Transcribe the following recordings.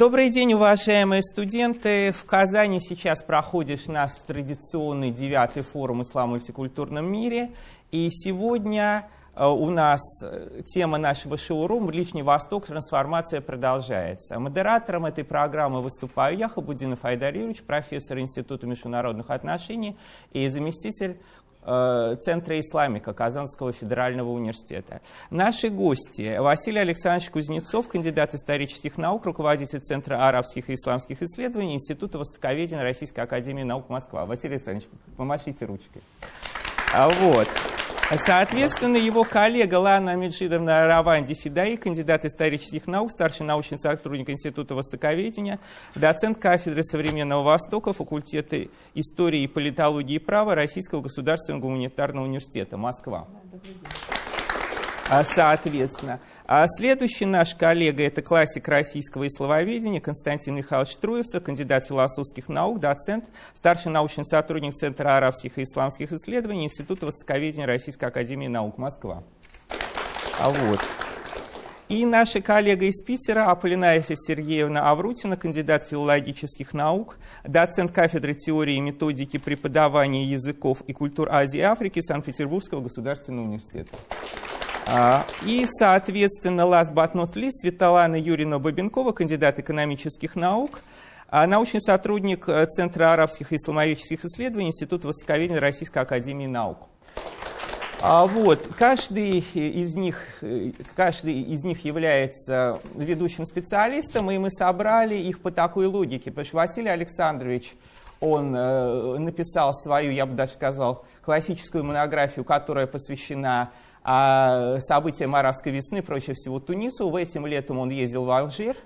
Добрый день, уважаемые студенты. В Казани сейчас проходит наш традиционный девятый форум «Ислам в мультикультурном мире». И сегодня э, у нас э, тема нашего шоурум «Ближний Восток. Трансформация продолжается». Модератором этой программы выступаю я, Хабудинов Айдар Юрьевич, профессор Института международных отношений и заместитель Центра Исламика Казанского федерального университета. Наши гости Василий Александрович Кузнецов, кандидат исторических наук, руководитель Центра арабских и исламских исследований Института востоковедения Российской академии наук Москва. Василий Александрович, помашите ручкой. А вот. Соответственно, его коллега Лана Амиджидовна Раванди Фидаи, кандидат исторических наук, старший научный сотрудник Института Востоковедения, доцент кафедры современного Востока, факультета истории и политологии и права Российского государственного гуманитарного университета, Москва. А, соответственно, а следующий наш коллега – это классик российского ислововедения Константин Михайлович Труевцев, кандидат философских наук, доцент, старший научный сотрудник Центра арабских и исламских исследований Института востоковедения Российской академии наук Москва. А вот. И наша коллега из Питера, Аполлинария Сергеевна Аврутина, кандидат филологических наук, доцент кафедры теории и методики преподавания языков и культур Азии и Африки Санкт-Петербургского государственного университета. А, и, соответственно, last but not least, Светлана Юрьевна Бабенкова, кандидат экономических наук, а, научный сотрудник э, Центра арабских и исламоведческих исследований Института востоковедения Российской академии наук. А вот, каждый из, них, э, каждый из них является ведущим специалистом, и мы собрали их по такой логике, потому что Василий Александрович, он э, написал свою, я бы даже сказал, классическую монографию, которая посвящена а событиям арабской весны, проще всего Тунису. В этим летом он ездил в Алжир.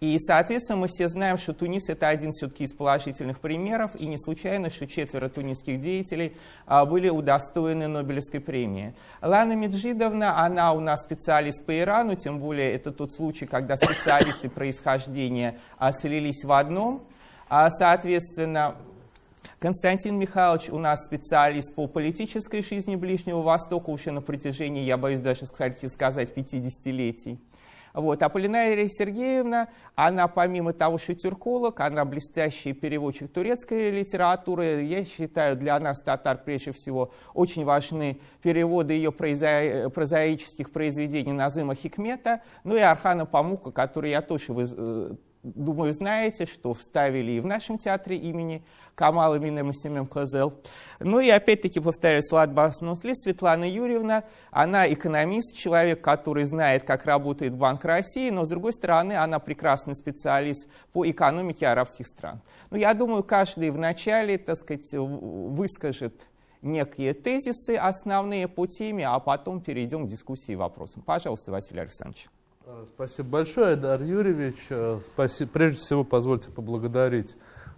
И, соответственно, мы все знаем, что Тунис – это один все-таки из положительных примеров, и не случайно, что четверо тунисских деятелей а, были удостоены Нобелевской премии. Лана Меджидовна, она у нас специалист по Ирану, тем более это тот случай, когда специалисты происхождения а, слились в одном. А, соответственно, Константин Михайлович у нас специалист по политической жизни Ближнего Востока уже на протяжении, я боюсь даже сказать, 50-летий. Вот. А Полинария Сергеевна, она помимо того, что тюрколог, она блестящий переводчик турецкой литературы. Я считаю, для нас, татар, прежде всего, очень важны переводы ее прозаических произведений Назыма Хикмета, ну и Архана Памука, который я тоже э, думаю, знаете, что вставили и в нашем театре имени Камала Минема Семен Козел. Ну и опять-таки, повторяю, Слад Басмусли, Светлана Юрьевна, она экономист, человек, который знает, как работает Банк России, но, с другой стороны, она прекрасный специалист по экономике арабских стран. Ну, я думаю, каждый вначале, так сказать, выскажет некие тезисы основные по теме, а потом перейдем к дискуссии и вопросам. Пожалуйста, Василий Александрович. Э, спасибо большое, Дар Юрьевич. Э, спасибо. Прежде всего, позвольте поблагодарить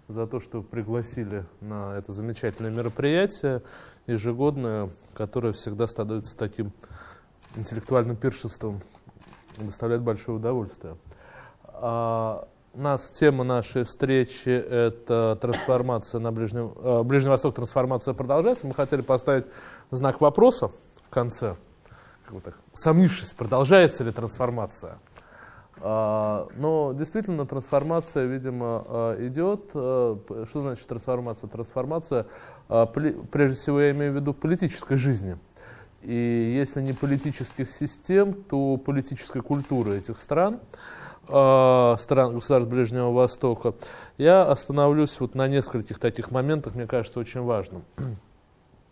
за то, что пригласили на это замечательное мероприятие ежегодное, которое всегда становится таким интеллектуальным пиршеством, доставляет большое удовольствие. А, нас тема нашей встречи – это трансформация на Ближнем, э, Ближний Восток, трансформация продолжается. Мы хотели поставить знак вопроса в конце – как бы продолжается ли трансформация. А, но действительно трансформация, видимо, а, идет. А, что значит трансформация? Трансформация, прежде всего, я имею в виду политической жизни. И если не политических систем, то политической культуры этих стран, стран государств Ближнего Востока. Я остановлюсь вот на нескольких таких моментах, мне кажется, очень важным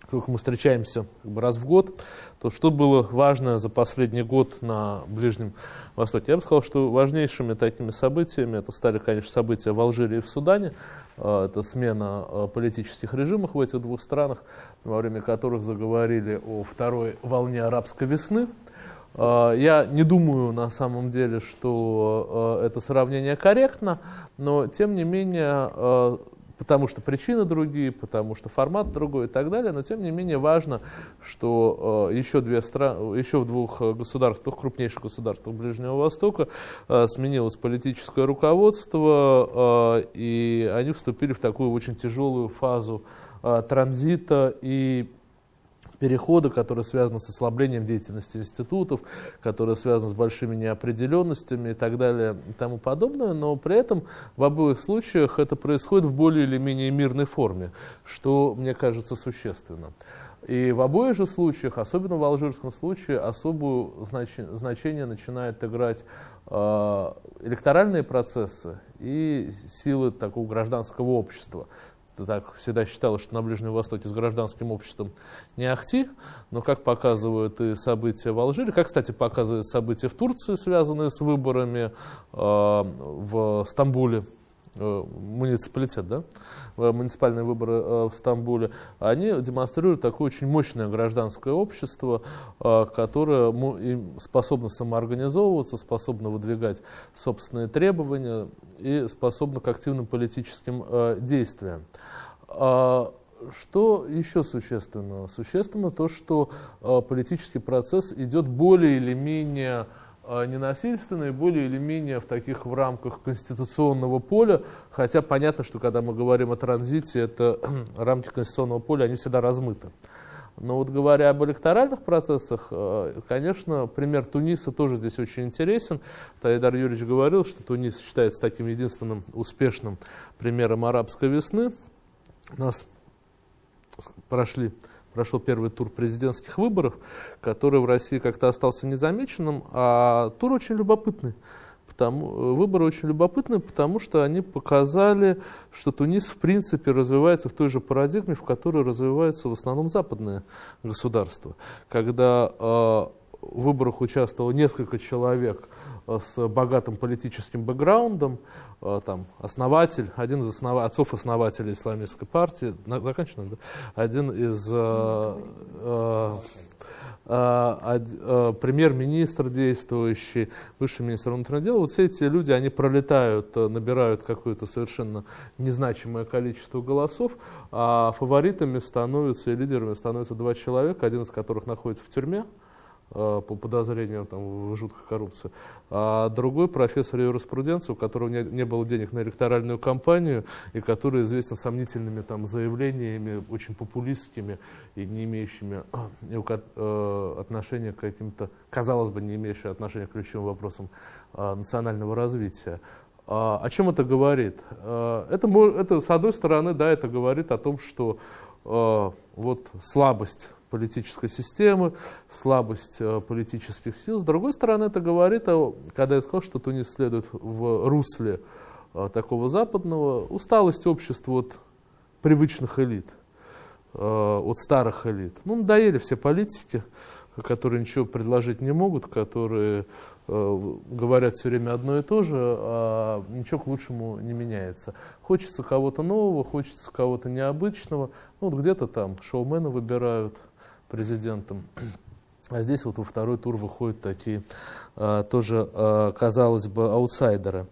поскольку мы встречаемся как бы раз в год, то что было важно за последний год на Ближнем Востоке? Я бы сказал, что важнейшими такими событиями, это стали, конечно, события в Алжире и в Судане, а, это смена а, политических режимов в этих двух странах, во время которых заговорили о второй волне арабской весны. А, я не думаю на самом деле, что это сравнение корректно, но тем не менее потому что причины другие, потому что формат другой и так далее, но тем не менее важно, что э, еще, две страны, еще в двух государствах, крупнейших государствах Ближнего Востока э, сменилось политическое руководство, э, и они вступили в такую очень тяжелую фазу транзита и перехода, которые связаны с ослаблением деятельности институтов, которые связаны с большими неопределенностями и так далее и тому подобное, но при этом в обоих случаях это происходит в более или менее мирной форме, что мне кажется существенно. И в обоих же случаях, особенно в алжирском случае, особое значение начинает играть э, электоральные процессы и силы такого гражданского общества так всегда считалось, что на Ближнем Востоке с гражданским обществом не ахти, но как показывают и события в Алжире, как, кстати, показывают события в Турции, связанные с выборами э, в Стамбуле, э, муниципалитет, да, муниципальные выборы э, в Стамбуле, они демонстрируют такое очень мощное гражданское общество, э, которое способно самоорганизовываться, способно выдвигать собственные требования и способно к активным политическим э, действиям. А, что еще существенно? Существенно то, что а, политический процесс идет более или менее а, ненасильственно и более или менее в таких в рамках конституционного поля, хотя понятно, что когда мы говорим о транзите, это рамки конституционного поля, они всегда размыты. Но вот говоря об электоральных процессах, конечно, пример Туниса тоже здесь очень интересен. Таидар Юрьевич говорил, что Тунис считается таким единственным успешным примером арабской весны. Нас прошли, прошел первый тур президентских выборов, который в России как-то остался незамеченным, а тур очень любопытный. Потому, выборы очень любопытные, потому что они показали, что Тунис в принципе развивается в той же парадигме, в которой развиваются в основном западные государства. Когда э, в выборах участвовало несколько человек э, с богатым политическим бэкграундом, э, там, основатель, один из основ... отцов-основателей исламистской партии, заканчиваем, да? один из э, э, э, э, премьер-министр действующий, высший министр внутренних дел, вот все эти люди, они пролетают, э, набирают какое-то совершенно незначимое количество голосов, а фаворитами становятся и лидерами становятся два человека, один из которых находится в тюрьме, по подозрению там, в жуткой коррупции. А другой профессор юриспруденции, у которого не, не было денег на электоральную кампанию и который известен сомнительными там, заявлениями, очень популистскими и не имеющими э, отношения к каким-то, казалось бы, не имеющими отношения к ключевым вопросам э, национального развития. А, о чем это говорит? Э, это, это, с одной стороны, да, это говорит о том, что э, вот слабость политической системы, слабость э, политических сил. С другой стороны, это говорит, когда я сказал, что Тунис следует в русле э, такого западного, усталость общества от привычных элит, э, от старых элит. Ну, надоели все политики, которые ничего предложить не могут, которые говорят все время одно и то же, а ничего к лучшему не меняется. Хочется кого-то нового, хочется кого-то необычного. Ну, вот где-то там шоумена выбирают, президентом. А здесь вот во второй тур выходят такие а, тоже, а, казалось бы, аутсайдеры.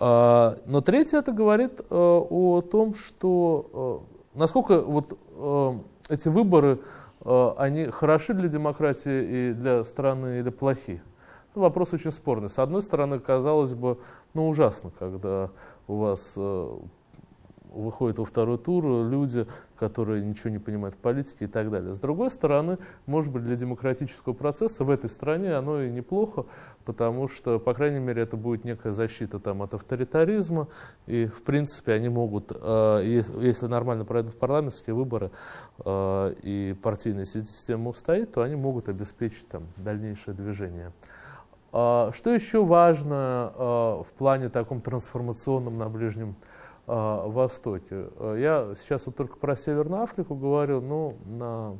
А, но третье это говорит о том, что насколько вот эти выборы, они хороши для демократии и для страны или плохи. Вопрос очень спорный. С одной стороны, казалось бы, ну ужасно, когда у вас выходят во второй тур люди, которые ничего не понимают в политике и так далее. С другой стороны, может быть, для демократического процесса в этой стране оно и неплохо, потому что, по крайней мере, это будет некая защита там, от авторитаризма, и, в принципе, они могут, э, если нормально пройдут парламентские выборы э, и партийная система устоит, то они могут обеспечить там, дальнейшее движение. А что еще важно э, в плане таком трансформационном на Ближнем? Э, Востоке. Э, я сейчас вот только про Северную Африку говорил, но на,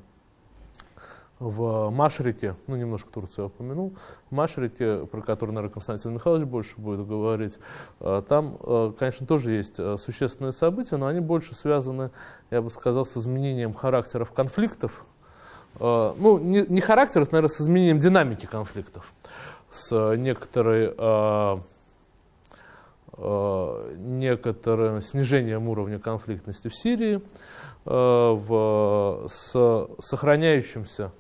в Машрике, ну немножко Турцию я упомянул, в Машрике, про который, наверное, Константин Михайлович больше будет говорить, э, там, конечно, тоже есть существенные события, но они больше связаны, я бы сказал, с изменением характеров конфликтов, ну, не, не характеров, наверное, с изменением динамики конфликтов, с некоторой некоторым снижением уровня конфликтности в Сирии, э, в, с сохраняющимся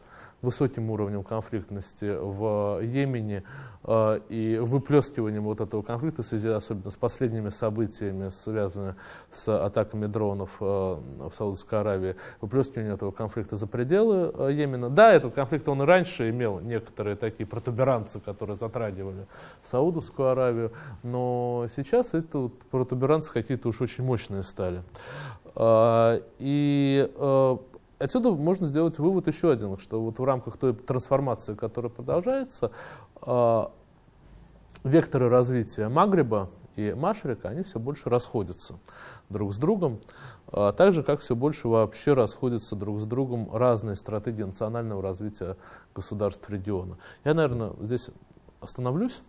высоким уровнем конфликтности в Йемене э, и выплескиванием вот этого конфликта в связи особенно с последними событиями, связанными с атаками дронов э, в Саудовской Аравии, выплескивание этого конфликта за пределы э, Йемена. Да, этот конфликт он и раньше имел некоторые такие протуберанцы, которые затрагивали Саудовскую Аравию, но сейчас это вот протуберанцы какие-то уж очень мощные стали. И отсюда можно сделать вывод еще один, что вот в рамках той трансформации, которая продолжается, а, векторы развития Магриба и Машрика, они все больше расходятся друг с другом, а так же, как все больше вообще расходятся друг с другом разные стратегии национального развития государств региона. Я, наверное, здесь остановлюсь,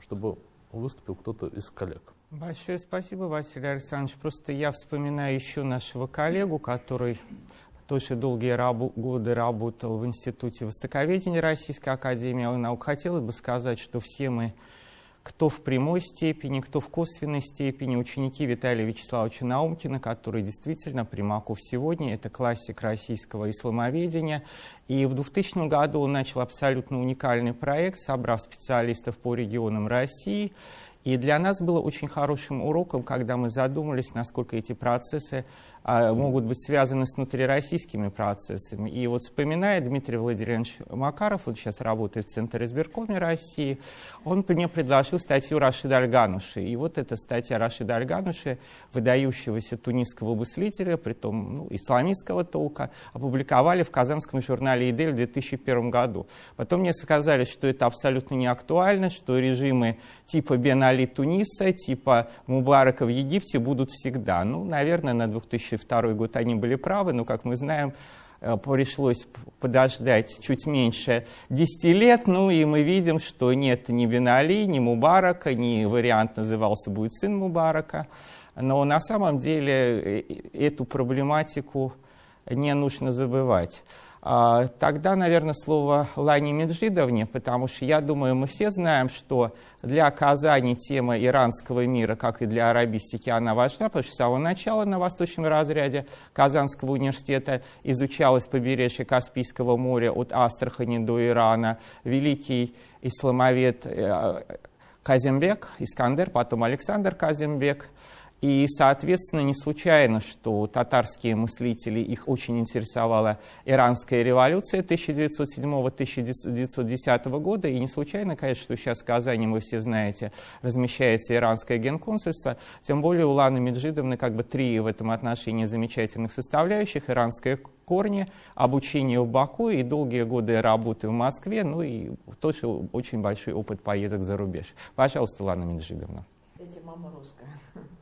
чтобы выступил кто-то из коллег. Большое спасибо, Василий Александрович. Просто я вспоминаю еще нашего коллегу, который тоже долгие рабу, годы работал в Институте Востоковедения Российской Академии наук. Хотелось бы сказать, что все мы, кто в прямой степени, кто в косвенной степени, ученики Виталия Вячеславовича Наумкина, который действительно Примаков сегодня, это классик российского исламоведения. И в 2000 году он начал абсолютно уникальный проект, собрав специалистов по регионам России. И для нас было очень хорошим уроком, когда мы задумались, насколько эти процессы а, могут быть связаны с внутрироссийскими процессами. И вот вспоминая Дмитрий Владимирович Макаров, он сейчас работает в Центре избиркоме России, он мне предложил статью Рашида Альгануши. И вот эта статья Рашида Альгануши, выдающегося тунисского мыслителя, притом ну, исламистского толка, опубликовали в казанском журнале «Идель» в 2001 году. Потом мне сказали, что это абсолютно не актуально, что режимы типа Бен Али Туниса, типа Мубарака в Египте будут всегда. Ну, наверное, на 2002 год они были правы, но, как мы знаем, э, пришлось подождать чуть меньше 10 лет, ну и мы видим, что нет ни Бен Али, ни Мубарака, ни вариант назывался будет сын Мубарака. Но на самом деле э, эту проблематику не нужно забывать. А, тогда, наверное, слово Лане Меджидовне, потому что я думаю, мы все знаем, что для Казани тема иранского мира, как и для арабистики, она важна, потому что с самого начала на восточном разряде Казанского университета изучалось побережье Каспийского моря от Астрахани до Ирана. Великий исламовед э, Казимбек, Искандер, потом Александр Казимбек – и, соответственно, не случайно, что татарские мыслители, их очень интересовала иранская революция 1907-1910 года. И не случайно, конечно, что сейчас в Казани, вы все знаете, размещается иранское генконсульство. Тем более у Ланы Меджидовны как бы три в этом отношении замечательных составляющих. Иранские корни, обучение в Баку и долгие годы работы в Москве. Ну и тоже очень большой опыт поездок за рубеж. Пожалуйста, Лана Меджидовна. Кстати, мама русская.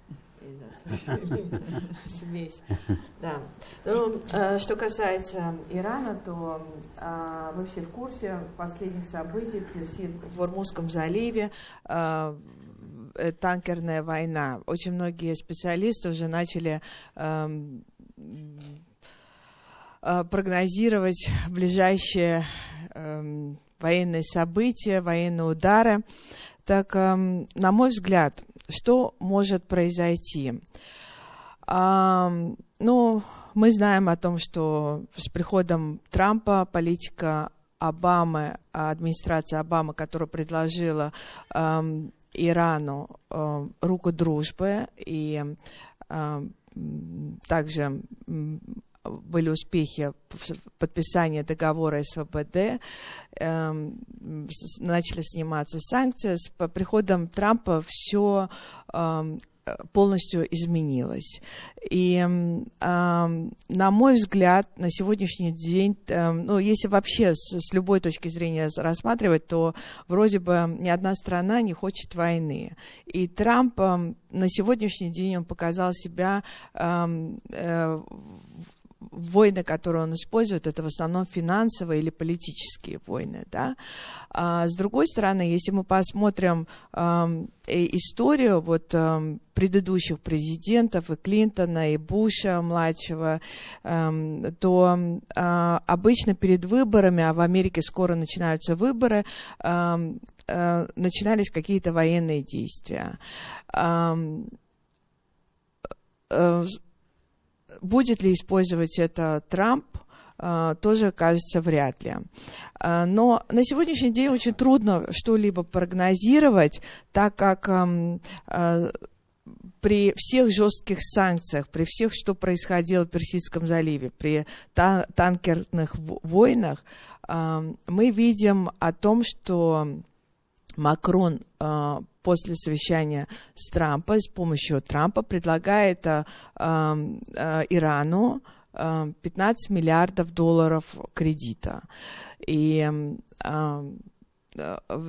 Смесь. Да. Ну, э, что касается Ирана, то э, вы все в курсе последних событий в Ормузском заливе э, танкерная война. Очень многие специалисты уже начали эм, прогнозировать ближайшие эм, военные события, военные удары. Так, эм, на мой взгляд, что может произойти? А, ну, мы знаем о том, что с приходом Трампа политика Обамы, администрация Обамы, которая предложила э, Ирану э, руку дружбы и э, также были успехи в подписании договора СВБД, э, начали сниматься санкции. С приходом Трампа все э, полностью изменилось. И, э, на мой взгляд, на сегодняшний день, ну, если вообще с, любой точки зрения рассматривать, то вроде бы ни одна страна не хочет войны. И Трамп на сегодняшний день он показал себя э, войны, которые он использует, это в основном финансовые или политические войны. Да? А с другой стороны, если мы посмотрим э, историю вот, э, предыдущих президентов, и Клинтона, и Буша младшего, э, то э, обычно перед выборами, а в Америке скоро начинаются выборы, э, э, начинались какие-то военные действия. Э, э, будет ли использовать это Трамп, тоже кажется вряд ли. Но на сегодняшний день очень трудно что-либо прогнозировать, так как при всех жестких санкциях, при всех, что происходило в Персидском заливе, при та танкерных войнах, э, мы видим о том, что Макрон э, после совещания с Трампом, с помощью Трампа предлагает э, э, Ирану 15 миллиардов долларов кредита. И Э,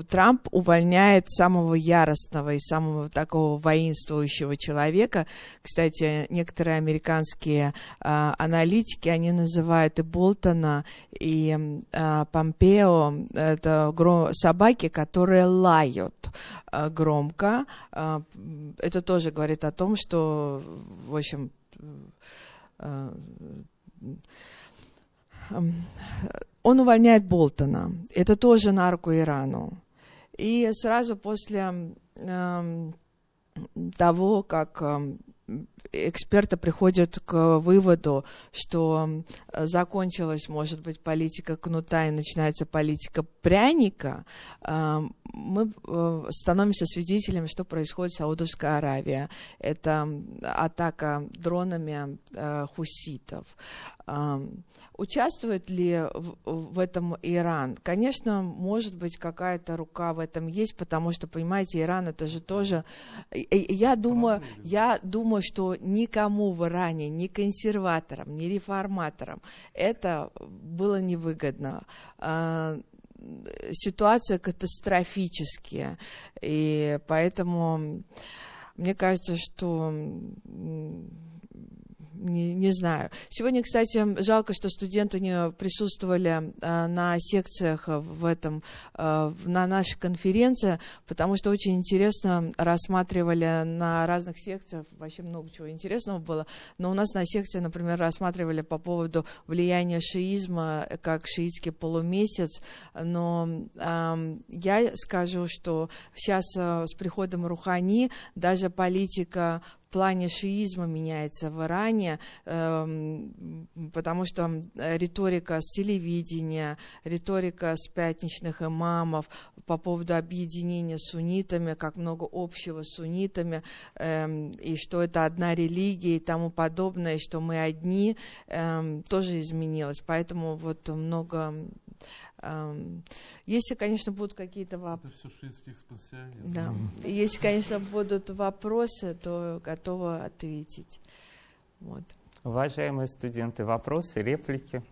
Трамп увольняет самого яростного и самого такого воинствующего человека. Кстати, некоторые американские э, аналитики, они называют и Болтона, и э, Помпео, это гром, собаки, которые лают э, громко. Э, это тоже говорит о том, что, в общем, э, он увольняет Болтона. Это тоже на руку Ирану. И сразу после э, того, как э, эксперты приходят к выводу, что закончилась, может быть, политика кнута и начинается политика пряника, мы э, становимся свидетелями, что происходит в Саудовской Аравии. Это атака дронами э, хуситов. Участвует ли в этом Иран? Конечно, может быть, какая-то рука в этом есть, потому что, понимаете, Иран это же тоже... Я думаю, я думаю, что никому в Иране, ни консерваторам, ни реформаторам это было невыгодно а, ситуация катастрофическая, и поэтому мне кажется, что не, не знаю. Сегодня, кстати, жалко, что студенты не присутствовали а, на секциях в этом, а, на нашей конференции, потому что очень интересно рассматривали на разных секциях, вообще много чего интересного было, но у нас на секции, например, рассматривали по поводу влияния шиизма как шиитский полумесяц, но а, я скажу, что сейчас а, с приходом Рухани даже политика плане шиизма меняется в Иране, эм, потому что риторика с телевидения, риторика с пятничных имамов по поводу объединения с суннитами, как много общего с суннитами, эм, и что это одна религия и тому подобное, что мы одни, эм, тоже изменилось. Поэтому вот много если, конечно, будут какие-то вопросы. Да. Если, конечно, будут вопросы, то готова ответить. Вот. Уважаемые студенты, вопросы, реплики?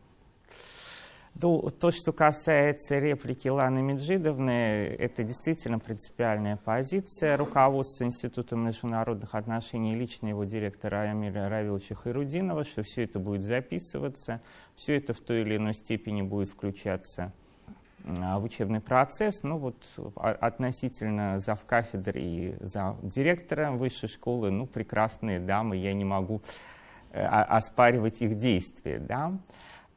То, что касается реплики Ланы Меджидовны, это действительно принципиальная позиция руководства Института международных отношений, лично его директора Амиля Равиловича Хайрудинова, что все это будет записываться, все это в той или иной степени будет включаться в учебный процесс. Ну вот а, относительно завкафедры и директора высшей школы, ну прекрасные дамы, я не могу э, оспаривать их действия. Да?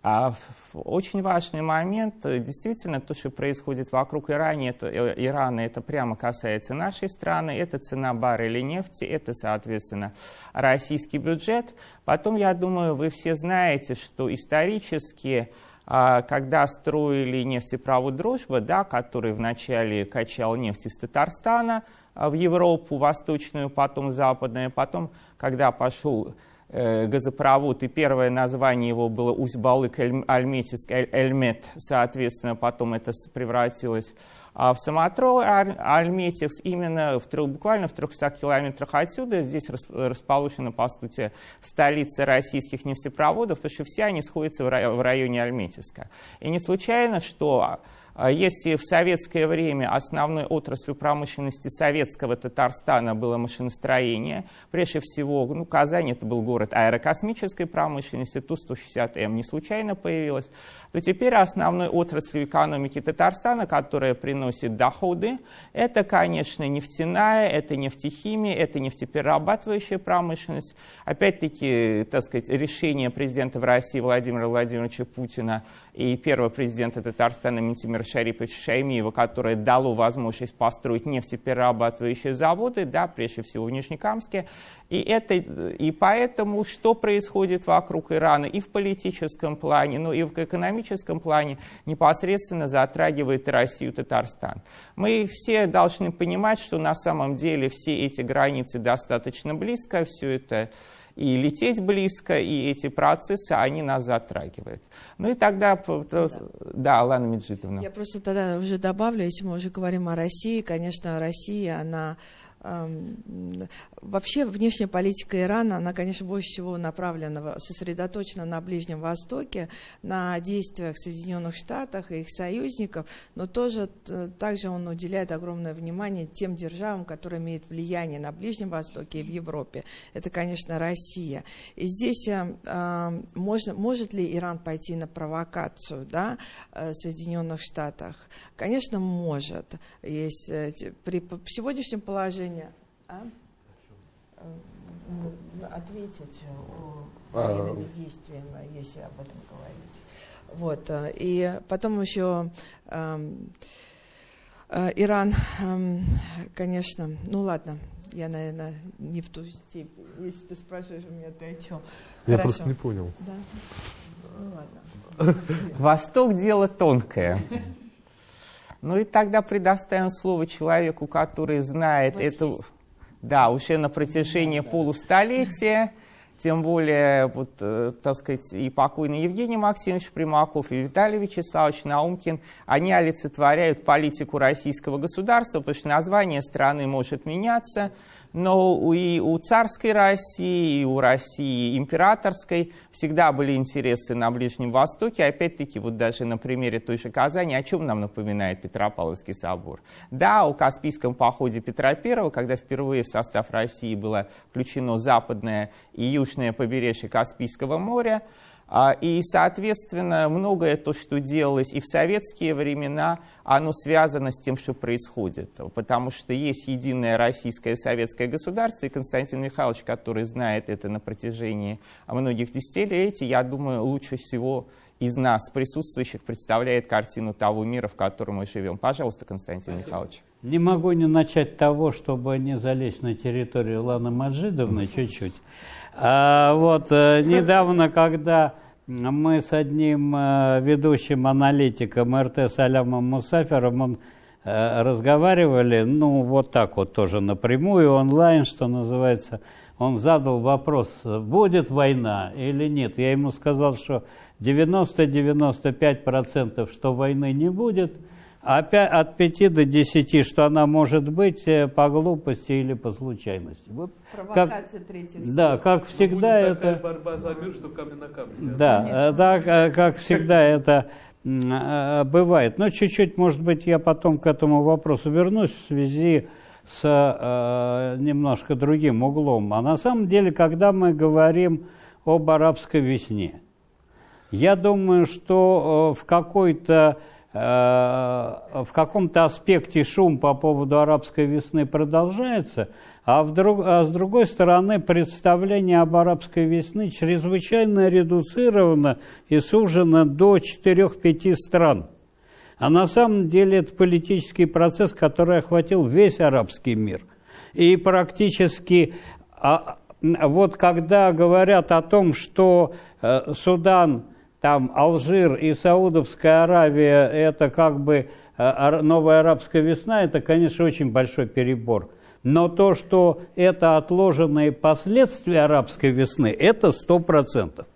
А очень важный момент, э, действительно, то, что происходит вокруг Ирана, это, э, Ирана, это прямо касается нашей страны, это цена барреля нефти, это, соответственно, российский бюджет. Потом, я думаю, вы все знаете, что исторически, а, когда строили нефтепровод «Дружба», да, который вначале качал нефть из Татарстана а, в Европу, восточную, потом западную, потом, когда пошел газопровод, и первое название его было Усть-Балык-Альметьевск, Эльмет, соответственно, потом это превратилось а в самотрол Альметьевск, именно в, буквально в 300 километрах отсюда, здесь расположена, по сути, столица российских нефтепроводов, потому что все они сходятся в районе Альметьевска. И не случайно, что если в советское время основной отраслью промышленности советского Татарстана было машиностроение, прежде всего, ну, Казань это был город аэрокосмической промышленности, Ту-160М не случайно появилась, то теперь основной отраслью экономики Татарстана, которая приносит доходы, это, конечно, нефтяная, это нефтехимия, это нефтеперерабатывающая промышленность. Опять-таки, так сказать, решение президента в России Владимира Владимировича Путина и первого президента Татарстана Ментимира Шариповича Шаймиева, которое дало возможность построить нефтеперерабатывающие заводы, да, прежде всего в Нижнекамске. И, это, и поэтому, что происходит вокруг Ирана и в политическом плане, но и в экономическом плане, непосредственно затрагивает Россию, и Татарстан. Мы все должны понимать, что на самом деле все эти границы достаточно близко, все это и лететь близко, и эти процессы, они нас затрагивают. Ну и тогда, да, да Алана Меджидовна. Я просто тогда уже добавлю, если мы уже говорим о России, конечно, Россия, она Вообще внешняя политика Ирана, она, конечно, больше всего направлена, сосредоточена на Ближнем Востоке, на действиях Соединенных Штатов и их союзников, но тоже также он уделяет огромное внимание тем державам, которые имеют влияние на Ближнем Востоке и в Европе. Это, конечно, Россия. И здесь э, можно, может ли Иран пойти на провокацию да, э, Соединенных Штатах? Конечно, может. Есть, э, при сегодняшнем положении а? Э, ответить о а. военными а... действиями, если об этом говорить. Вот. Э, и потом еще э, э, Иран, э, конечно, ну ладно, я, наверное, не в ту степень. Если ты спрашиваешь у меня, ты о чем? Я Хорошо. просто не понял. Да? Ну ладно. Восток дело тонкое. Ну и тогда предоставим слово человеку, который знает эту... Да, уже на протяжении да, полустолетия, тем более, вот, э, так сказать, и покойный Евгений Максимович Примаков, и Виталий Вячеславович Наумкин, они олицетворяют политику российского государства, потому что название страны может меняться, но и у царской России, и у России императорской всегда были интересы на Ближнем Востоке. Опять-таки, вот даже на примере той же Казани, о чем нам напоминает Петропавловский собор? Да, о Каспийском походе Петра I, когда впервые в состав России было включено западное и южное побережье Каспийского моря, и, соответственно, многое то, что делалось и в советские времена, оно связано с тем, что происходит. Потому что есть единое российское советское государство, и Константин Михайлович, который знает это на протяжении многих десятилетий, я думаю, лучше всего из нас, присутствующих, представляет картину того мира, в котором мы живем. Пожалуйста, Константин Спасибо. Михайлович. Не могу не начать того, чтобы не залезть на территорию Ланы Маджидовны чуть-чуть. А, вот, э, недавно, когда мы с одним э, ведущим аналитиком РТ Салямом Мусафером э, разговаривали, ну, вот так вот тоже напрямую, онлайн, что называется. Он задал вопрос, будет война или нет. Я ему сказал, что 90-95% что войны не будет – от 5 до 10, что она может быть э, по глупости или по случайности. Вот Провокация как, третьего Да, как всегда будет это... борьба за мир, что камень на камне. Да, так, э, как всегда это э, бывает. Но чуть-чуть, может быть, я потом к этому вопросу вернусь в связи с э, немножко другим углом. А на самом деле, когда мы говорим об арабской весне, я думаю, что в какой-то Э, в каком-то аспекте шум по поводу арабской весны продолжается, а, вдруг, а с другой стороны представление об арабской весны чрезвычайно редуцировано и сужено до 4-5 стран. А на самом деле это политический процесс, который охватил весь арабский мир. И практически, а, вот когда говорят о том, что э, Судан там Алжир и Саудовская Аравия, это как бы э, новая арабская весна, это, конечно, очень большой перебор. Но то, что это отложенные последствия арабской весны, это сто процентов.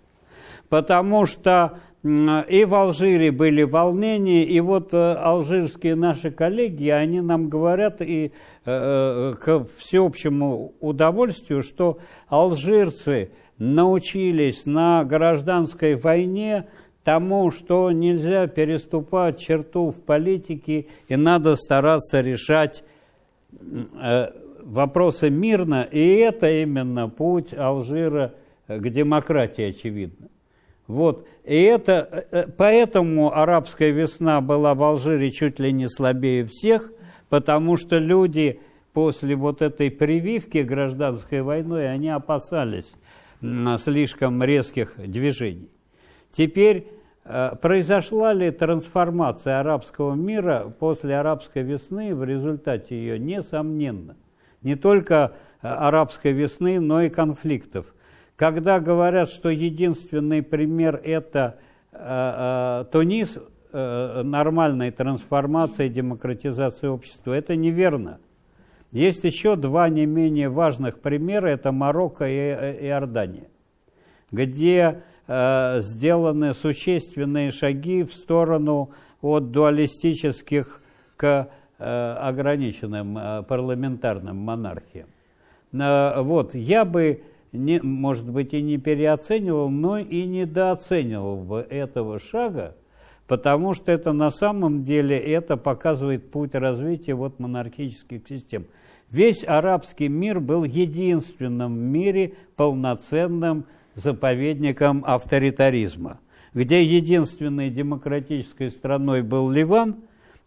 Потому что и в Алжире были волнения, и вот э, алжирские наши коллеги, они нам говорят и э, к всеобщему удовольствию, что алжирцы научились на гражданской войне тому, что нельзя переступать черту в политике и надо стараться решать э, вопросы мирно, и это именно путь Алжира к демократии, очевидно. Вот. И это, э, поэтому арабская весна была в Алжире чуть ли не слабее всех, потому что люди после вот этой прививки гражданской войной, они опасались слишком резких движений. Теперь Э, произошла ли трансформация арабского мира после арабской весны в результате ее? Несомненно. Не только э, арабской весны, но и конфликтов. Когда говорят, что единственный пример это э, Тунис, э, нормальной трансформации, демократизации общества, это неверно. Есть еще два не менее важных примера, это Марокко и э, Иордания, где Э, сделаны существенные шаги в сторону от дуалистических к э, ограниченным э, парламентарным монархиям. Вот, я бы, не, может быть, и не переоценивал, но и недооценивал бы этого шага, потому что это на самом деле это показывает путь развития вот монархических систем. Весь арабский мир был единственным в мире полноценным заповедником авторитаризма, где единственной демократической страной был Ливан,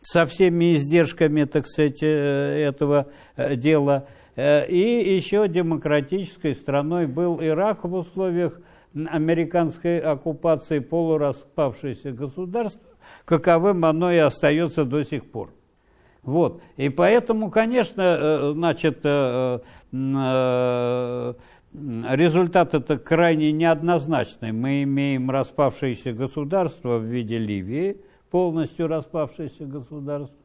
со всеми издержками, так сказать, э, этого э, дела, э, и еще демократической страной был Ирак в условиях американской оккупации полураспавшееся государства, каковым оно и остается до сих пор. Вот. И поэтому, конечно, значит, результат это крайне неоднозначный. Мы имеем распавшееся государство в виде Ливии, полностью распавшееся государство.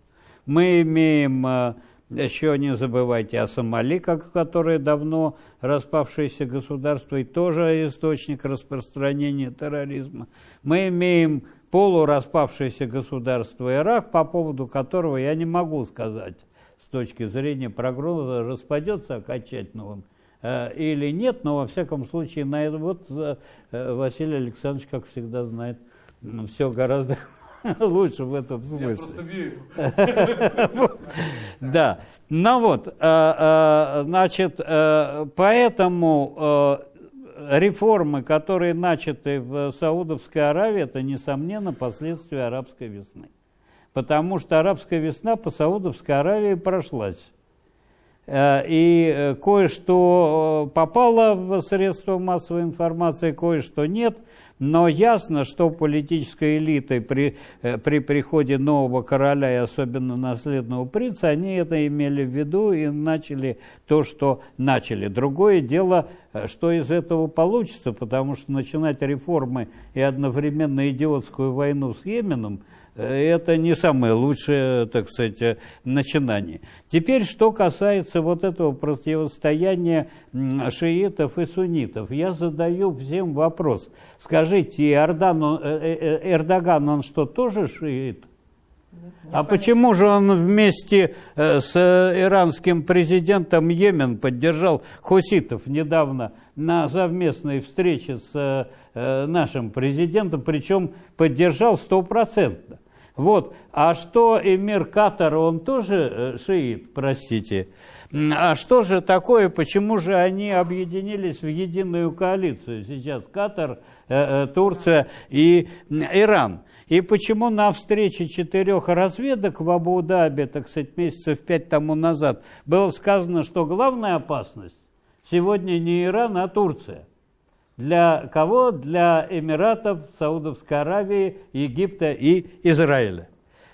Мы имеем, э, еще не забывайте о Сомали, как, которое давно распавшееся государство и тоже источник распространения терроризма. Мы имеем полураспавшееся государство Ирак, по поводу которого я не могу сказать с точки зрения прогноза, распадется окончательно он Э, или нет, но во всяком случае на это вот э, Василий Александрович, как всегда, знает все гораздо лучше в этом смысле. Я просто верю. Да. Ну вот, э, значит, поэтому реформы, которые начаты в Саудовской Аравии, это, несомненно, последствия арабской весны. Потому что арабская весна по Саудовской Аравии прошлась. Э, и э, кое-что э, попало в средства массовой информации, кое-что нет. Но ясно, что политической элитой при, при приходе нового короля и особенно наследного принца, они это имели в виду и начали то, что начали. Другое дело, что из этого получится, потому что начинать реформы и одновременно идиотскую войну с Йеменом – это не самое лучшее, так сказать, начинание. Теперь, что касается вот этого противостояния шиитов и суннитов, я задаю всем вопрос. Скажите, Эрдан, э, э, э, Эрдоган, он что, тоже шиит? А почему же он вместе с иранским президентом Йемен поддержал хуситов недавно на совместной встрече с нашим президентом, причем поддержал стопроцентно? Вот. А что эмир Катар, он тоже э, шиит, простите. А что же такое, почему же они объединились в единую коалицию сейчас? Катар, э, э, Турция и Иран. И почему на встрече четырех разведок в Абу-Даби, так сказать, месяцев пять тому назад, было сказано, что главная опасность сегодня не Иран, а Турция. Для кого? Для Эмиратов, Саудовской Аравии, Египта и Израиля.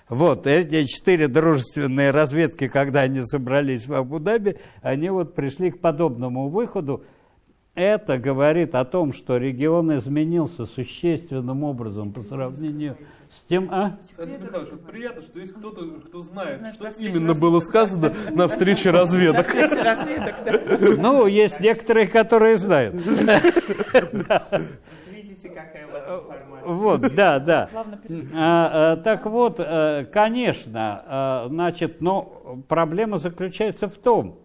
Вот эти четыре дружественные разведки, когда они собрались в Абу-Даби, они вот пришли к подобному выходу. Это говорит о том, что регион изменился существенным образом по сравнению с тем, а? Кстати, Михайлович, вот приятно, что есть кто-то, кто знает, знает что именно было сказано на встрече разведок. Ну, есть некоторые, которые знают. Видите, какая у вас информация. Вот, да, да. А, а, так вот, э, конечно, а, значит, но проблема заключается в том,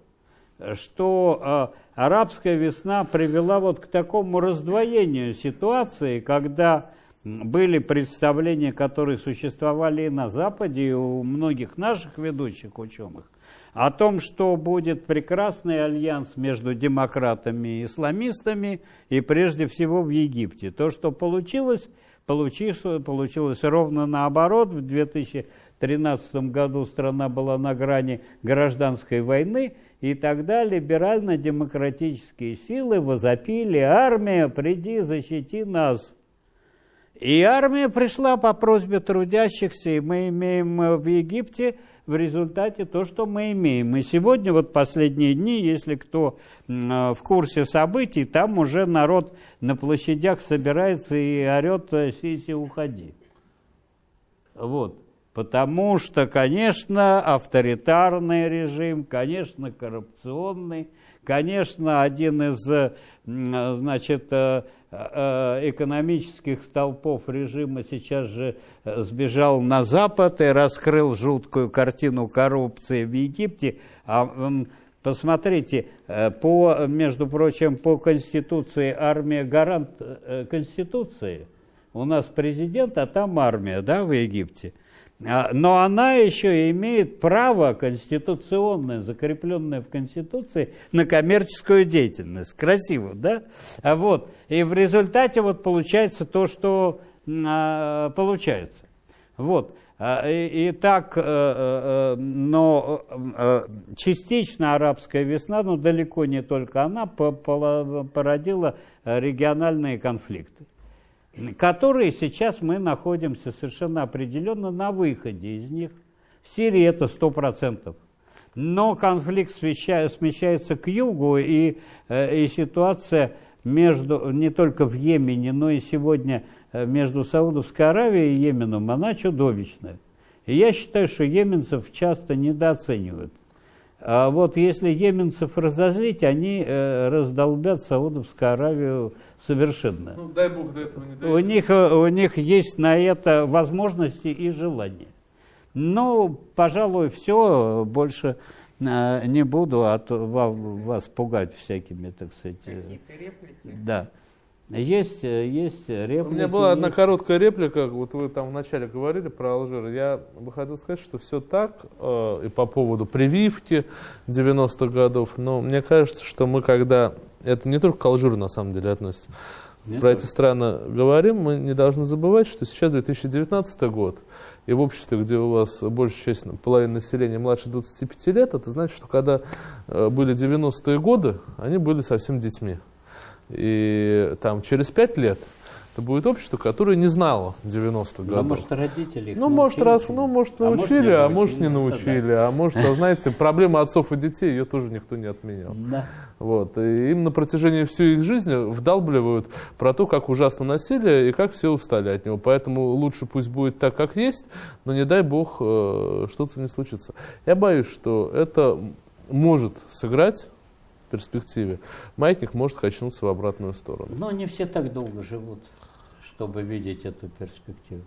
что арабская весна привела вот к такому раздвоению ситуации, когда были представления, которые существовали и на Западе, и у многих наших ведущих ученых, о том, что будет прекрасный альянс между демократами и исламистами, и прежде всего в Египте. То, что получилось, получилось, получилось ровно наоборот. В 2013 году страна была на грани гражданской войны, и тогда либерально-демократические силы возопили «Армия, приди, защити нас!» И армия пришла по просьбе трудящихся, и мы имеем э, в Египте в результате то, что мы имеем. И сегодня, вот последние дни, если кто э, в курсе событий, там уже народ на площадях собирается и орет э, «Сиси, уходи». Вот. Потому что, конечно, авторитарный режим, конечно, коррупционный, конечно, один из значит, экономических столпов режима сейчас же э, сбежал на Запад и раскрыл жуткую картину коррупции в Египте. А посмотрите, э, по, между прочим, по Конституции армия гарант Конституции. У нас президент, а там армия, да, в Египте. А, но она еще имеет право конституционное, закрепленное в Конституции, на коммерческую деятельность. Красиво, да? А вот, и в результате вот получается то, что а, получается. Вот. И, так, э, э, но э, частично арабская весна, но далеко не только она, породила региональные конфликты которые сейчас мы находимся совершенно определенно на выходе из них. В Сирии это 100%. Но конфликт смещается к югу, и, э, и ситуация между, не только в Йемене, но и сегодня э, между Саудовской Аравией и Йеменом, она чудовищная. И я считаю, что йеменцев часто недооценивают. А вот если йеменцев разозлить, они э, раздолбят Саудовскую Аравию совершенно. Ну, дай Бог до этого не дойдет. У них, э, у них есть на это возможности и желание. Но, пожалуй, все, больше э, не буду от, вас, вас пугать всякими, так сказать. Э, Какие-то реплики? Да. Есть, есть реплики. У меня была одна короткая реплика, вот вы там вначале говорили про Алжир. Я бы хотел сказать, что все так, э, и по поводу прививки 90-х годов, но мне кажется, что мы когда это не только к Алжиру на самом деле относится. Нет, Про эти страны говорим, мы не должны забывать, что сейчас 2019 год, и в обществе, где у вас большая часть, половина населения младше 25 лет, это значит, что когда э, были 90-е годы, они были совсем детьми. И там через 5 лет это будет общество, которое не знало 90-х годов. Ну, может, родители Ну, может, раз, ну, может, научили, а может, не научили. А может, а, знаете, проблема отцов и детей, ее тоже никто не отменял. Да. Вот. И им на протяжении всей их жизни вдалбливают про то, как ужасно насилие и как все устали от него. Поэтому лучше пусть будет так, как есть, но не дай бог э, что-то не случится. Я боюсь, что это может сыграть в перспективе. Маятник может качнуться в обратную сторону. Но не все так долго живут чтобы видеть эту перспективу.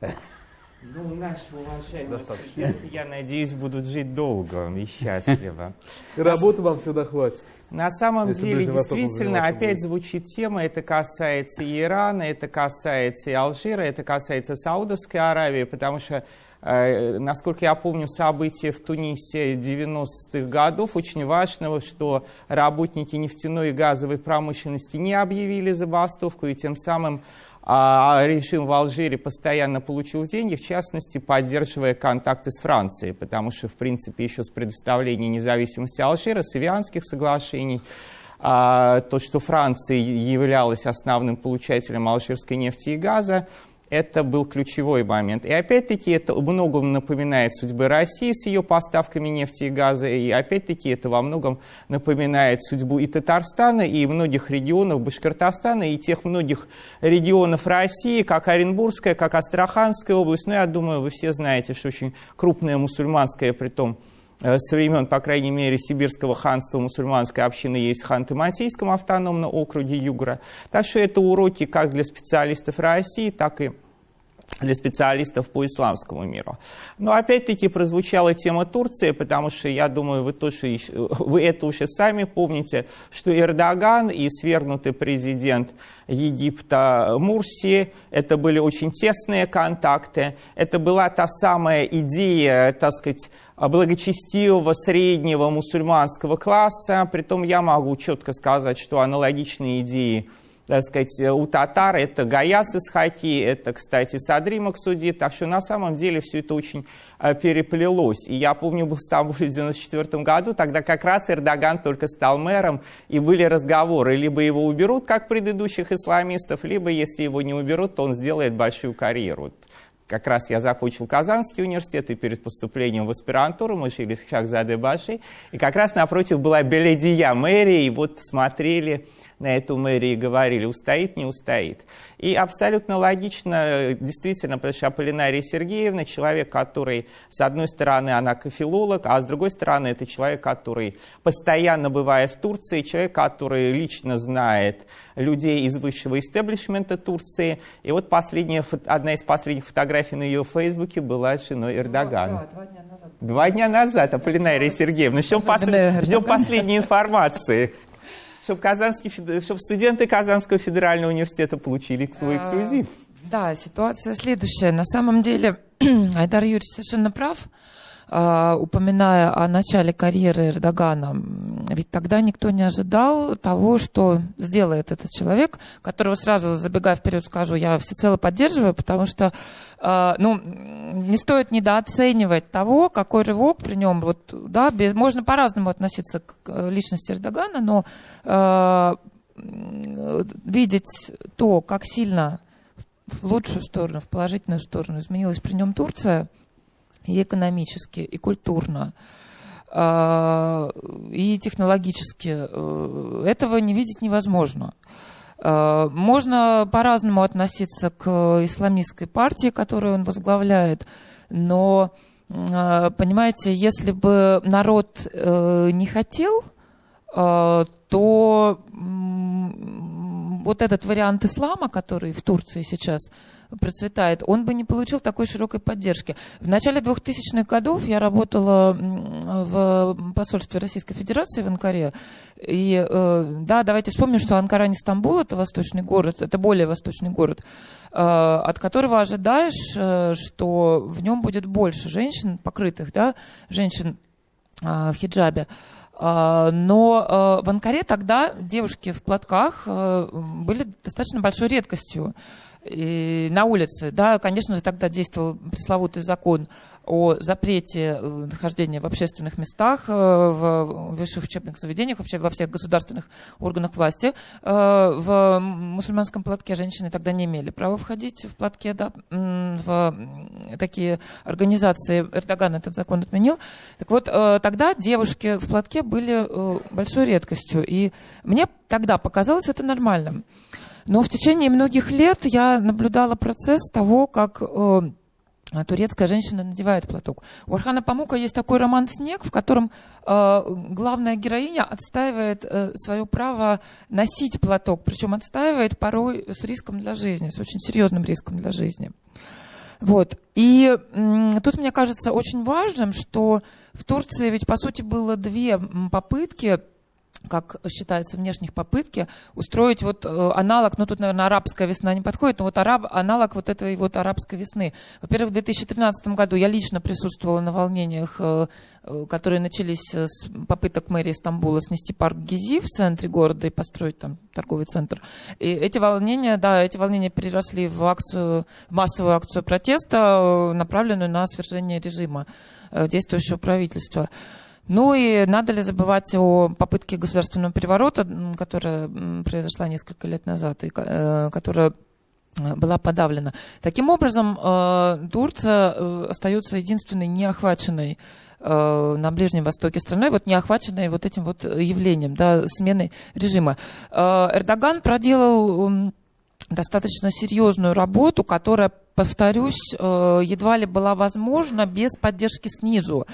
Ну, наши уважаемые студенты, я надеюсь, будут жить долго и счастливо. И работы вам всегда хватит. На самом деле, действительно, опять звучит тема, это касается и Ирана, это касается и Алжира, это касается Саудовской Аравии, потому что э, Насколько я помню события в Тунисе 90-х годов, очень важного, что работники нефтяной и газовой промышленности не объявили забастовку, и тем самым а режим в Алжире постоянно получил деньги, в частности, поддерживая контакты с Францией, потому что, в принципе, еще с предоставления независимости Алжира, с Ивианских соглашений, а, то, что Франция являлась основным получателем алжирской нефти и газа, это был ключевой момент. И опять-таки это многом напоминает судьбы России с ее поставками нефти и газа, и опять-таки это во многом напоминает судьбу и Татарстана, и многих регионов Башкортостана, и тех многих регионов России, как Оренбургская, как Астраханская область. Ну, я думаю, вы все знаете, что очень крупная мусульманская, при том со времен, по крайней мере, Сибирского ханства мусульманской общины есть в Ханты-Мансийском автономном округе Югра. Так что это уроки как для специалистов России, так и для специалистов по исламскому миру. Но опять-таки прозвучала тема Турции, потому что я думаю, вы, тоже, вы это уже сами помните, что Эрдоган и свергнутый президент Египта Мурси, это были очень тесные контакты, это была та самая идея, так сказать, благочестивого среднего мусульманского класса, притом я могу четко сказать, что аналогичные идеи так сказать, у татар. Это Гаяс из Хаки, это, кстати, Садри Максуди, так что на самом деле все это очень э, переплелось. И я помню, был в Стамбуле в 1994 году, тогда как раз Эрдоган только стал мэром, и были разговоры, либо его уберут, как предыдущих исламистов, либо, если его не уберут, то он сделает большую карьеру. Как раз я закончил Казанский университет, и перед поступлением в аспирантуру мы учились в Шахзаде Баши, и как раз напротив была Беледия, мэрия, и вот смотрели на эту мэрию и говорили, устоит, не устоит. И абсолютно логично, действительно, потому что Аполлинария Сергеевна человек, который, с одной стороны, она филолог, а с другой стороны, это человек, который постоянно бывает в Турции, человек, который лично знает людей из высшего истеблишмента Турции. И вот последняя, одна из последних фотографий на ее фейсбуке была с женой Эрдогана. Да, два дня назад. Два дня назад, Аполлинария Сергеевна. Ждем, послед... Ждем последней информации чтобы, Казанский, чтобы студенты Казанского федерального университета получили свой а, эксклюзив. Да, ситуация следующая. На самом деле Айдар Юрьевич совершенно прав. А, упоминая о начале карьеры Эрдогана, ведь тогда никто не ожидал того, что сделает этот человек, которого сразу, забегая вперед, скажу, я всецело поддерживаю, потому что а, ну, не стоит недооценивать того, какой рывок при нем. Вот, да, без, можно по-разному относиться к личности Эрдогана, но э, видеть то, как сильно в лучшую сторону, в положительную сторону изменилась при нем Турция – и экономически, и культурно, а, и технологически. Э, этого не видеть невозможно. А, можно по-разному относиться к исламистской партии, которую он возглавляет, но, а, понимаете, если бы народ э, не хотел, то вот этот вариант ислама, который в Турции сейчас процветает, он бы не получил такой широкой поддержки. В начале 2000-х годов я работала в посольстве Российской Федерации в Анкаре. И э, да, давайте вспомним, что Анкара не Стамбул, это восточный город, это более восточный город, э, от которого ожидаешь, э, что в нем будет больше женщин, покрытых, да, женщин в хиджабе. А, но а, в Анкаре тогда девушки в платках а, были достаточно большой редкостью на улице. Да, конечно же, тогда действовал пресловутый закон о запрете э, нахождения в общественных местах, э, в высших учебных заведениях, вообще во всех государственных органах власти. Э, в мусульманском платке женщины тогда не имели права входить в платке, да, в такие организации. Эрдоган этот закон отменил. Так вот, тогда девушки в платке были большой редкостью. И мне тогда показалось это нормальным. Но в течение многих лет я наблюдала процесс того, как э, турецкая женщина надевает платок. У Архана Памука есть такой роман «Снег», в котором э, главная героиня отстаивает э, свое право носить платок, причем отстаивает порой с риском для жизни, с очень серьезным риском для жизни. Вот. И м, тут мне кажется очень важным, что в Турции ведь, по сути, было две попытки как считается, внешних попытки устроить вот э, аналог, ну тут, наверное, арабская весна не подходит, но вот араб, аналог вот этой вот арабской весны. Во-первых, в 2013 году я лично присутствовала на волнениях, э, э, которые начались с попыток мэрии Стамбула снести парк Гизи в центре города и построить там торговый центр. И эти волнения, да, эти волнения переросли в акцию, в массовую акцию протеста, направленную на свержение режима действующего правительства. Ну и надо ли забывать о попытке государственного переворота, которая произошла несколько лет назад, и э, которая э, была подавлена. Таким образом, э, Турция остается единственной неохваченной на Ближнем Востоке страной, вот не охваченной вот этим вот явлением, да, смены режима. Эрдоган проделал достаточно серьезную работу, которая, повторюсь, едва ли была возможна без поддержки снизу.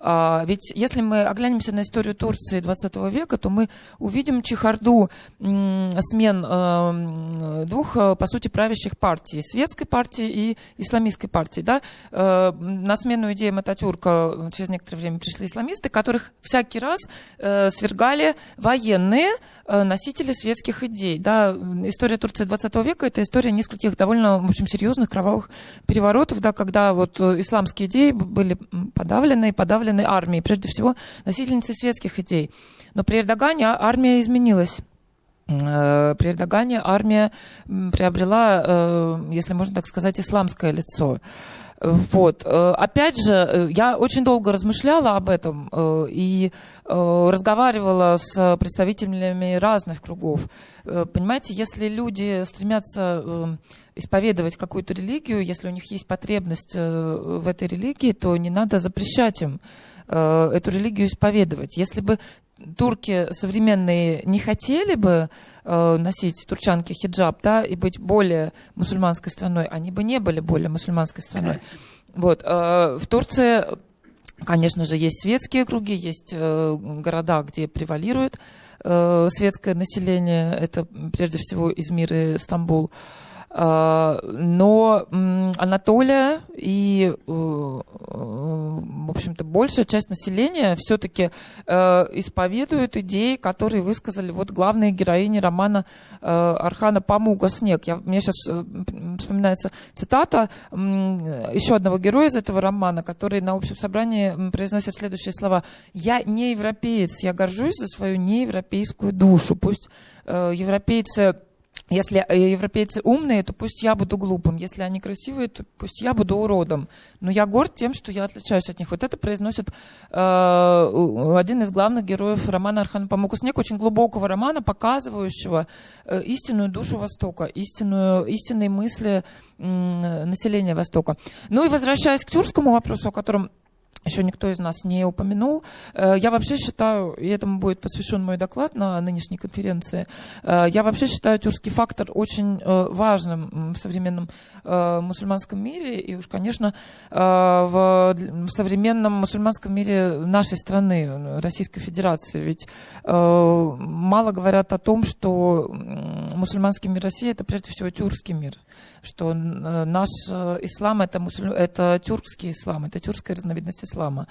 А, ведь если мы оглянемся на историю Турции 20 века, то мы увидим чехарду смен э, двух, э, по сути, правящих партий. Светской партии и исламистской партии. Да? Э, на смену идеям Ататюрка через некоторое время пришли исламисты, которых всякий раз свергали военные носители светских идей. Да? История Турции 20 века – это история нескольких довольно, в общем, серьезных кровавых переворотов, да, когда вот исламские идеи были подавлены, подавлены армией, прежде всего носительницы светских идей. Но при Эрдогане армия изменилась. при Эрдогане армия приобрела, если можно так сказать, исламское лицо. Вот. Э, опять же, э, я очень долго размышляла об этом э, и разговаривала с представителями разных кругов. Понимаете, если люди стремятся исповедовать какую-то религию, если у них есть потребность в этой религии, то не надо запрещать им эту религию исповедовать. Если бы турки современные не хотели бы э, носить турчанки хиджаб, да, и быть более мусульманской страной, они бы не были более мусульманской страной. Вот, э, в Турции, конечно же, есть светские круги, есть э, города, где превалирует э, светское население, это прежде всего Измир и Стамбул. А, но Анатолия и, э, в общем-то, большая часть населения все-таки э, исповедуют идеи, которые высказали вот главные героини романа э, Архана Памуга «Снег». Я, мне сейчас вспоминается цитата еще одного героя из этого романа, который на общем собрании произносит следующие слова. «Я не европеец, я горжусь за свою неевропейскую душу». Пусть европейцы если э, европейцы умные, то пусть я буду глупым. Если они красивые, то пусть я буду уродом. Но я горд тем, что я отличаюсь от них. Вот это произносит э, один из главных героев романа Архана Памука Снег, очень глубокого романа, показывающего э, истинную душу Востока, истинную, истинные мысли э, населения Востока. Ну и возвращаясь к тюркскому вопросу, о котором еще никто из нас не упомянул. Э, я вообще считаю, и этому будет посвящен мой доклад на нынешней конференции, э, я вообще считаю тюркский фактор очень э, важным в современном мусульманском мире, и уж, конечно, в современном мусульманском мире нашей страны, Российской Федерации. Ведь мало говорят о том, что мусульманский мир России – это прежде всего тюркский мир, что наш ислам – это, мусуль... это тюркский ислам, это тюркская разновидность ислама ислама.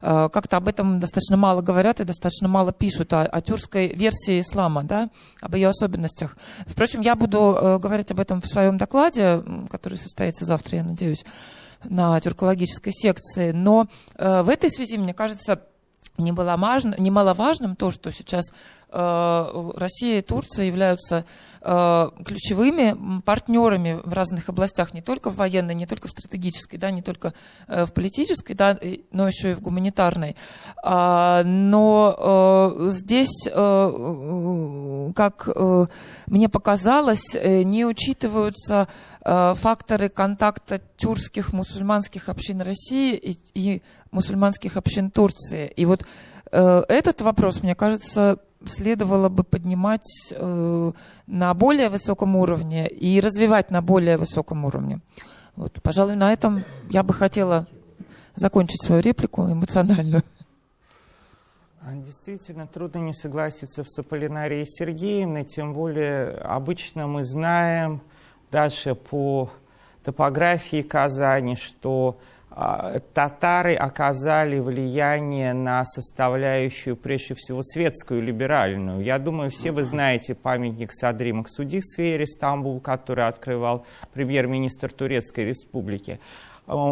Э, как-то об этом достаточно мало говорят и достаточно мало пишут о, о тюркской версии ислама, да, об ее особенностях. Впрочем, я буду э, говорить об этом в своем докладе, который состоится завтра, я надеюсь, на тюркологической секции. Но э, в этой связи, мне кажется, немаловажным то, что сейчас Россия и Турция являются э, ключевыми партнерами в разных областях, не только в военной, не только в стратегической, да, не только э, в политической, да, но еще и в гуманитарной. А, но здесь, как мне показалось, не учитываются факторы контакта тюркских мусульманских общин России и, и мусульманских общин Турции. И вот этот вопрос, мне кажется, следовало бы поднимать э, на более высоком уровне и развивать на более высоком уровне. Вот, пожалуй, на этом я бы хотела закончить свою реплику эмоциональную. А, действительно, трудно не согласиться с Аполлинарией Сергеевной, тем более обычно мы знаем даже по топографии Казани, что татары оказали влияние на составляющую, прежде всего, светскую, либеральную. Я думаю, все вы знаете памятник Садри Максуди в сфере Стамбул, который открывал премьер-министр Турецкой Республики.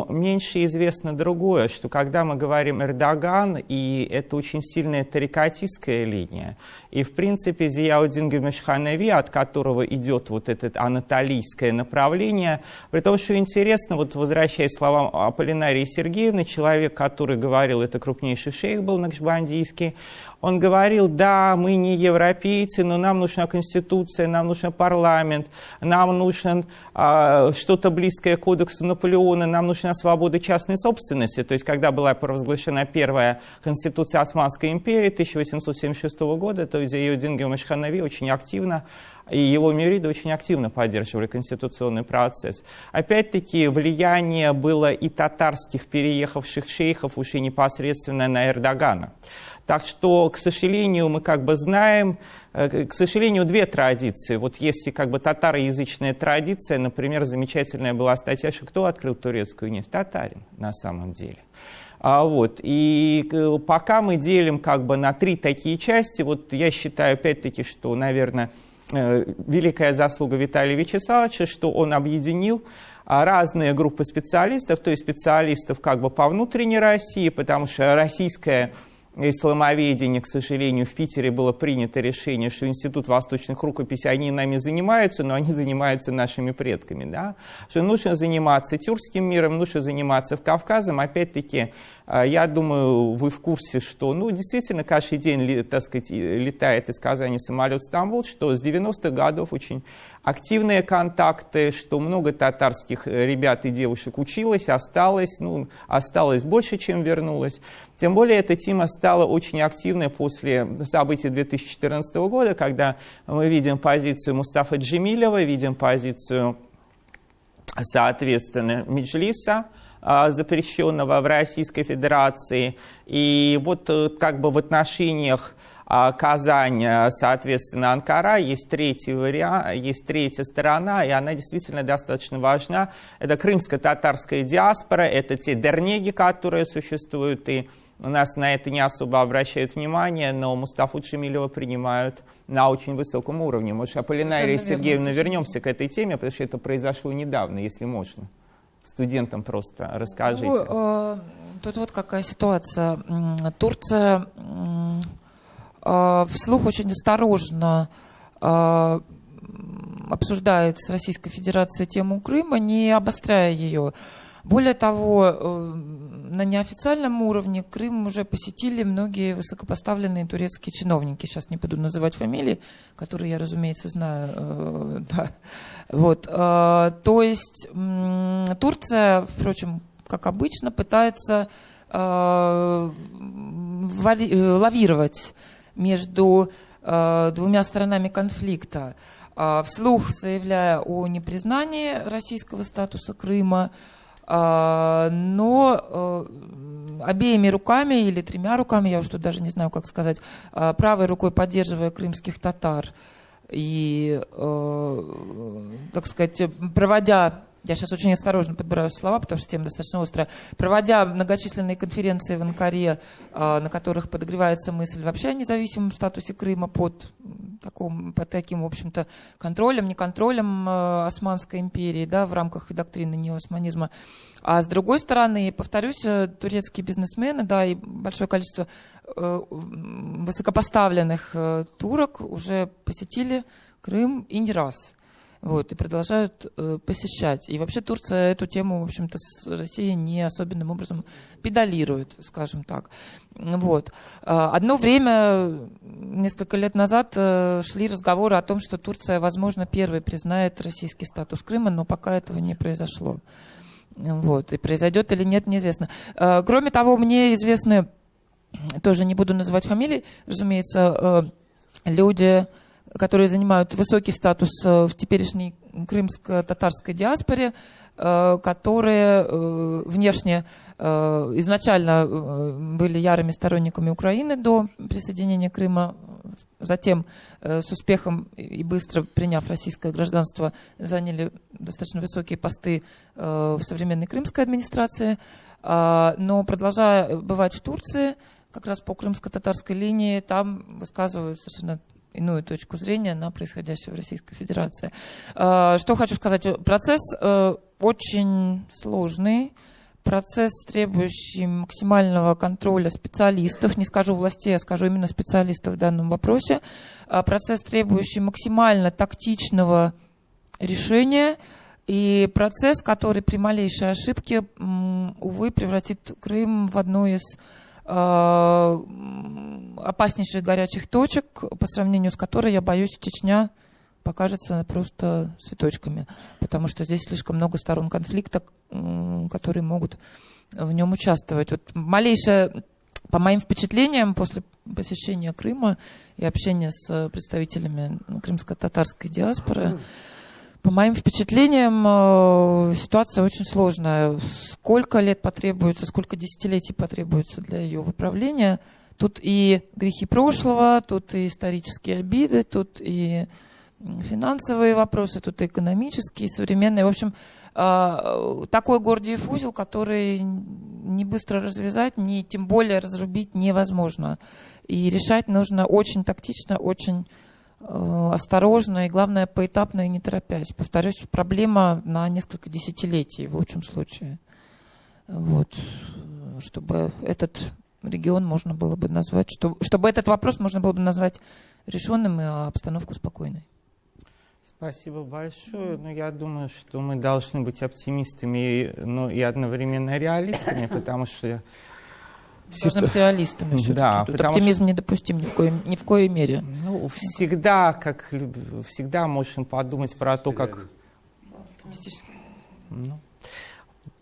Меньше известно другое, что когда мы говорим Эрдоган, и это очень сильная тарикатистская линия, и, в принципе, Зияудин Гюмешханеви, от которого идет вот это анатолийское направление, при том, что интересно, вот возвращаясь к словам Аполлинарии Сергеевны, человек, который говорил, это крупнейший шейх был накшбандийский, он говорил, да, мы не европейцы, но нам нужна конституция, нам нужен парламент, нам нужно а, что-то близкое к кодексу Наполеона, нам нужна свобода частной собственности. То есть, когда была провозглашена первая конституция Османской империи 1876 года, то Зиюдин Гюмешханави очень активно и его мюриды очень активно поддерживали конституционный процесс. Опять-таки, влияние было и татарских переехавших шейхов уже непосредственно на Эрдогана. Так что, к сожалению, мы как бы знаем, э, к сожалению, две традиции. Вот если как бы татароязычная традиция, например, замечательная была статья, что кто открыл турецкую нефть? Татарин на самом деле. А, вот. И пока мы делим как бы на три такие части, вот я считаю опять-таки, что, наверное, э, великая заслуга Виталия Вячеславовича, что он объединил а, разные группы специалистов, то есть специалистов как бы по внутренней России, потому что российская исламоведения, к сожалению, в Питере было принято решение, что Институт восточных рукописей, они нами занимаются, но они занимаются нашими предками. Да? Что нужно заниматься тюркским миром, нужно заниматься в Кавказом. Опять-таки, а, я думаю, вы в курсе, что ну, действительно каждый день так сказать, летает из Казани самолет в Стамбул, что с 90-х годов очень активные контакты, что много татарских ребят и девушек училось, осталось, ну, осталось больше, чем вернулось. Тем более эта тема стала очень активной после событий 2014 года, когда мы видим позицию Мустафа Джемилева, видим позицию, соответственно, Меджлиса, а, запрещенного в Российской Федерации. И вот э, как бы в отношениях а, Казань, э, соответственно, Анкара, есть третий вариант, есть третья сторона, и она действительно достаточно важна. Это крымско-татарская диаспора, это те дернеги, которые существуют, и у нас на это не особо обращают внимание, но Мустафу Чемилева принимают на очень высоком уровне. Может, Аполлинария Сергеевна вернемся к этой теме, потому что это произошло недавно, если можно студентам просто расскажите. Ну, э, тут вот какая ситуация. Турция э, вслух очень осторожно э, обсуждает с Российской Федерацией тему Крыма, не обостряя ее. Более того, на неофициальном уровне Крым уже посетили многие высокопоставленные турецкие чиновники. Сейчас не буду называть фамилии, которые я, разумеется, знаю. Э, да. Вот. Э, то есть Турция, впрочем, как обычно, пытается лавировать между двумя сторонами конфликта, вслух заявляя о непризнании российского статуса Крыма, но э, обеими руками или тремя руками, я уж тут даже не знаю, как сказать, а, правой рукой поддерживая крымских татар и, э, так сказать, проводя я сейчас очень осторожно подбираю слова, потому что тема достаточно острая, проводя многочисленные конференции в Анкаре, а, на которых подогревается мысль вообще о независимом статусе Крыма под, таком, под таким, в общем-то, контролем, не контролем а, Османской империи, да, в рамках доктрины неосманизма. А с другой стороны, повторюсь, э, турецкие бизнесмены, да, и большое количество э, высокопоставленных э, турок уже посетили Крым и не раз вот, и продолжают э, посещать. И вообще Турция эту тему, в общем-то, с Россией не особенным образом педалирует, скажем так. Вот. А, одно время, несколько лет назад, э, шли разговоры о том, что Турция, возможно, первой признает российский статус Крыма, но пока этого не произошло. Вот. И произойдет или нет, неизвестно. Э, кроме того, мне известны, тоже не буду называть фамилии, разумеется, э, люди которые занимают высокий статус э, в теперешней крымско-татарской диаспоре, э, которые э, внешне изначально были ярыми сторонниками Украины до присоединения Крыма, затем с успехом и быстро приняв российское гражданство, заняли достаточно высокие посты в современной крымской администрации, но продолжая бывать в Турции, как раз по крымско-татарской линии, там высказывают совершенно иную точку зрения на происходящее в Российской Федерации. А, что хочу сказать. Процесс э, очень сложный, процесс, требующий максимального контроля специалистов, не скажу властей, а скажу именно специалистов в данном вопросе, а, процесс, требующий максимально тактичного решения, и процесс, который при малейшей ошибке, увы, превратит Крым в одну из опаснейших горячих точек, по сравнению с которой, я боюсь, Чечня покажется просто цветочками, потому что здесь слишком много сторон конфликта, которые могут в нем участвовать. Вот малейшее, по моим впечатлениям, после посещения Крыма и общения с представителями крымско-татарской диаспоры, по моим впечатлениям, э, ситуация очень сложная. Сколько лет потребуется, сколько десятилетий потребуется для ее выправления. Тут и грехи прошлого, тут и исторические обиды, тут и финансовые вопросы, тут и экономические, современные. В общем, э, такой Гордиев узел, который не быстро развязать, не тем более разрубить невозможно. И решать нужно очень тактично, очень осторожно и, главное, поэтапно и не торопясь. Повторюсь, проблема на несколько десятилетий в лучшем случае. Вот. Чтобы этот регион можно было бы назвать, что, чтобы этот вопрос можно было бы назвать решенным и обстановку спокойной. Спасибо большое. Но я думаю, что мы должны быть оптимистами, но и одновременно реалистами, потому что Должны быть реалистами все-таки. Да, Тут оптимизм что... недопустим ни в, коем, ни в коей мере. Ну, всегда, как всегда можем подумать про то, как... Ну,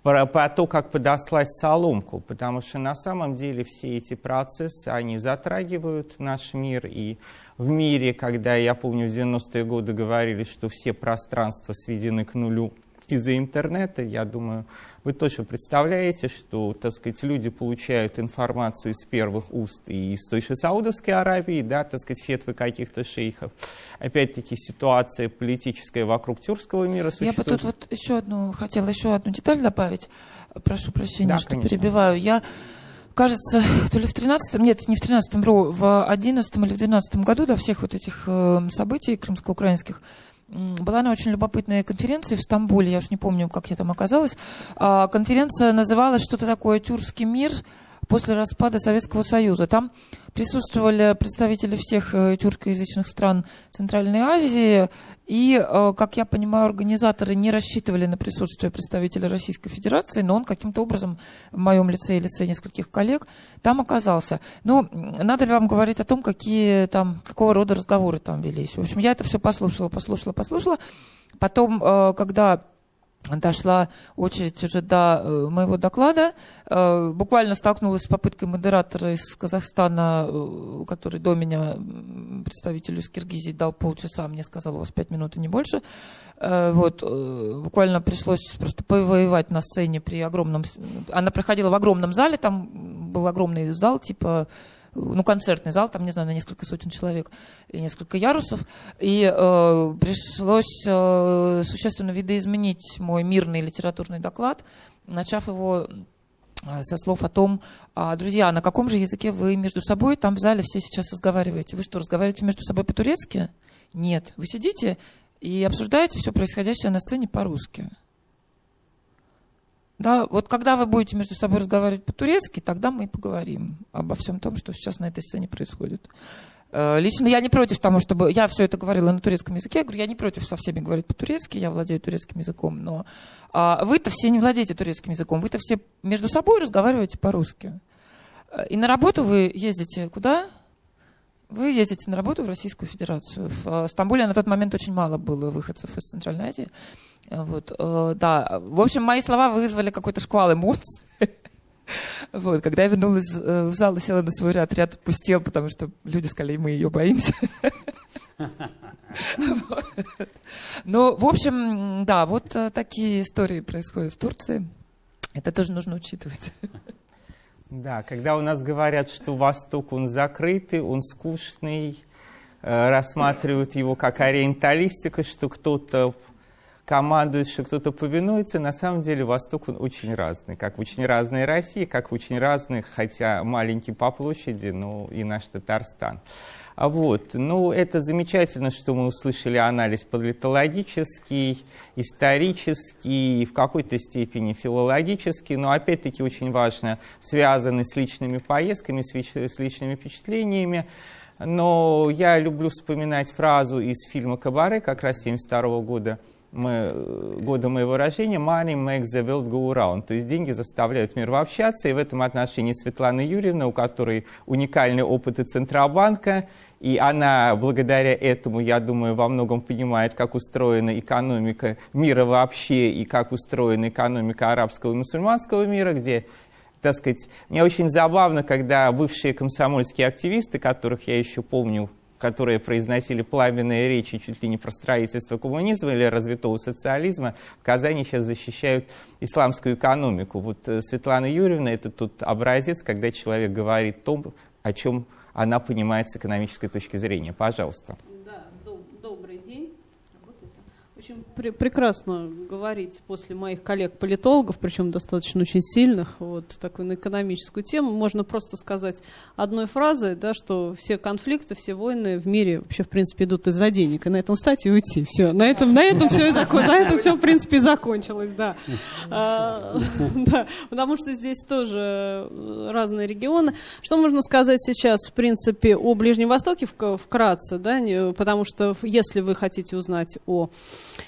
про, про то, как подослать соломку, потому что на самом деле все эти процессы, они затрагивают наш мир, и в мире, когда, я помню, в 90-е годы говорили, что все пространства сведены к нулю из-за интернета, я думаю, вы тоже представляете, что, так сказать, люди получают информацию из первых уст и из той же Саудовской Аравии, да, так сказать, фетвы каких-то шейхов. Опять-таки ситуация политическая вокруг тюркского мира существует. Я бы тут вот еще одну, хотела еще одну деталь добавить. Прошу прощения, да, что конечно. перебиваю. Я кажется, то ли в 13-м, нет, не в 13-м, в 11 или в 12 году до всех вот этих э, событий крымско-украинских была на очень любопытной конференции в Стамбуле, я уж не помню, как я там оказалась. А, конференция называлась «Что-то такое тюркский мир», после распада Советского Союза. Там присутствовали представители всех э, тюркоязычных стран Центральной Азии, и, э, как я понимаю, организаторы не рассчитывали на присутствие представителя Российской Федерации, но он каким-то образом в моем лице и лице нескольких коллег там оказался. Ну, надо ли вам говорить о том, какие там, какого рода разговоры там велись? В общем, я это все послушала, послушала, послушала. Потом, э, когда дошла очередь уже до э, моего доклада. Э, буквально столкнулась с попыткой модератора из Казахстана, э, который до меня представителю из Киргизии дал полчаса, мне сказал, у вас пять минут и не больше. Вот, буквально пришлось просто повоевать на сцене при огромном... Она проходила в огромном зале, там был огромный зал, типа ну, концертный зал, там, не знаю, на несколько сотен человек и несколько ярусов. И э, пришлось э, существенно видоизменить мой мирный литературный доклад, начав его э, со слов о том, а, друзья, на каком же языке вы между собой там в зале все сейчас разговариваете? Вы что, разговариваете между собой по-турецки? Нет. Вы сидите и обсуждаете все происходящее на сцене по-русски. Да, вот когда вы будете между собой разговаривать по-турецки, тогда мы и поговорим обо всем том, что сейчас на этой сцене происходит. Э, лично я не против того, чтобы... Я все это говорила на турецком языке. Я говорю, я не против со всеми говорить по-турецки, я владею турецким языком, но а, вы-то все не владеете турецким языком, вы-то все между собой разговариваете по-русски. Э, и на работу вы ездите куда? Вы ездите на работу в Российскую Федерацию. В э, Стамбуле на тот момент очень мало было выходцев из Центральной Азии. Э, вот, э, да. В общем, мои слова вызвали какой-то шквал эмоций. Вот, когда я вернулась в зал и села на свой ряд, ряд отпустил, потому что люди сказали, мы ее боимся. Ну, в общем, да, вот такие истории происходят в Турции. Это тоже нужно учитывать. Да, когда у нас говорят, что Восток, он закрытый, он скучный, э, рассматривают его как ориенталистика, что кто-то командует, что кто-то повинуется, на самом деле Восток, он очень разный. Как в очень разной России, как в очень разных, хотя маленький по площади, но и наш Татарстан. А вот, ну, это замечательно, что мы услышали анализ политологический, исторический, в какой-то степени филологический, но опять-таки очень важно, связанный с личными поездками, с личными впечатлениями. Но я люблю вспоминать фразу из фильма «Кабаре», как раз 1972 года, мы, года моего рождения, money makes the world go round. То есть деньги заставляют мир общаться. И в этом отношении Светлана Юрьевна, у которой уникальный опыт и Центробанка, и она благодаря этому, я думаю, во многом понимает, как устроена экономика мира вообще и как устроена экономика арабского и мусульманского мира, где, так сказать, мне очень забавно, когда бывшие комсомольские активисты, которых я еще помню, которые произносили пламенные речи чуть ли не про строительство коммунизма или развитого социализма, в Казани сейчас защищают исламскую экономику. Вот э, Светлана Юрьевна – это тот образец, когда человек говорит то, о чем она понимает с экономической точки зрения. Пожалуйста. Да, доб добрый день. Вот это. Очень пр прекрасно говорить после моих коллег-политологов, причем достаточно очень сильных, вот такую на экономическую тему. Можно просто сказать одной фразой, да, что все конфликты, все войны в мире вообще, в принципе, идут из-за денег. И на этом стать и уйти. Все. На этом, на этом все, на этом все, в принципе, закончилось, да. А, да. Потому что здесь тоже разные регионы. Что можно сказать сейчас, в принципе, о Ближнем Востоке вкратце, да, потому что если вы хотите узнать о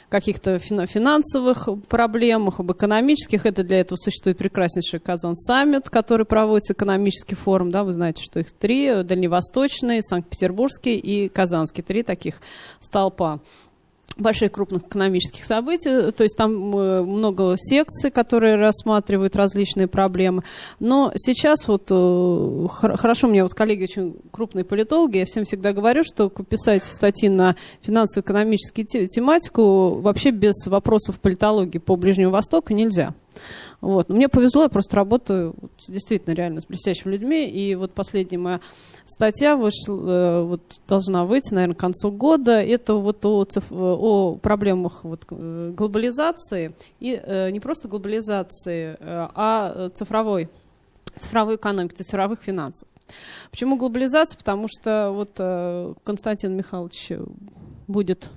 каких-то финансовых проблемах, об экономических. Это для этого существует прекраснейший Казан саммит, который проводится экономический форум. Да, вы знаете, что их три. Дальневосточный, Санкт-Петербургский и Казанский. Три таких столпа больших крупных экономических событий, то есть там э, много секций, которые рассматривают различные проблемы. Но сейчас вот э, хорошо, мне вот коллеги очень крупные политологи, я всем всегда говорю, что писать статьи на финансово-экономическую тематику вообще без вопросов политологии по Ближнему Востоку нельзя. Вот. Но мне повезло, я просто работаю вот, действительно реально с блестящими людьми. И вот последняя моя статья вышла, э, вот, должна выйти, наверное, к концу года. Это вот о, циф... о проблемах вот, э, глобализации. И э, не просто глобализации, э, а цифровой, цифровой экономики, цифровых финансов. Почему глобализация? Потому что вот Константин Михайлович будет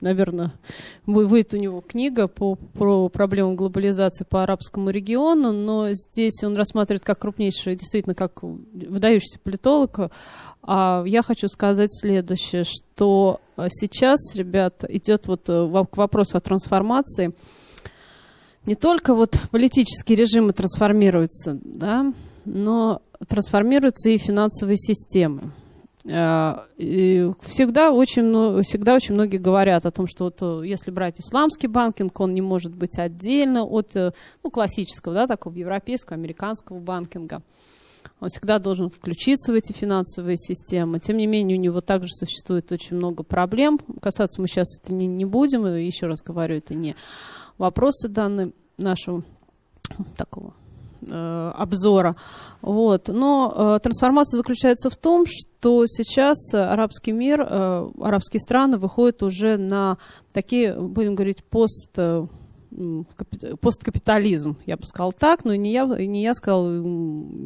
наверное, выйдет у него книга по, про проблему глобализации по арабскому региону, но здесь он рассматривает как крупнейший, действительно, как выдающийся политолог. А я хочу сказать следующее, что сейчас, ребят, идет вот э, к вопросу о трансформации. Не только вот политические режимы трансформируются, да, но трансформируются и финансовые системы. Э, всегда очень, всегда очень многие говорят о том, что вот, э, если брать исламский банкинг, он не может быть отдельно от э, ну, классического, да, такого европейского, американского банкинга. Он всегда должен включиться в эти финансовые системы. Тем не менее, у него также существует очень много проблем. Касаться мы сейчас это не, не будем. Еще раз говорю, это не вопросы данные нашего такого э, обзора. Вот. Но э, трансформация заключается в том, что сейчас арабский мир, э, арабские страны выходят уже на такие, будем говорить, пост... Посткапитализм, я бы сказал так, но не я, не я сказал,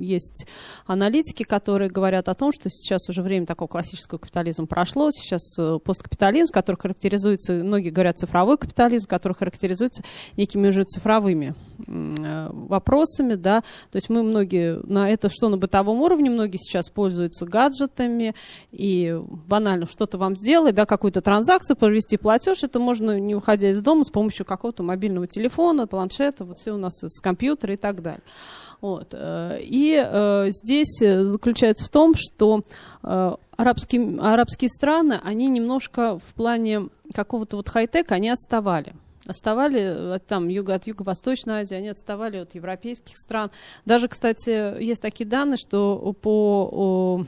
есть аналитики, которые говорят о том, что сейчас уже время такого классического капитализма прошло, сейчас э, посткапитализм, который характеризуется, многие говорят цифровой капитализм, который характеризуется некими уже цифровыми э, вопросами, да, то есть мы многие на это, что на бытовом уровне, многие сейчас пользуются гаджетами, и банально что-то вам сделать, да, какую-то транзакцию, провести платеж, это можно, не выходя из дома, с помощью какого-то мобильного мобильного телефона, планшета, вот все у нас с компьютера и так далее. Вот. Э, и э, здесь заключается в том, что э, арабские, арабские страны, они немножко в плане какого-то вот хай-тека, они отставали отставали от, там, юго, от Юго-Восточной Азии, они отставали от европейских стран. Даже, кстати, есть такие данные, что по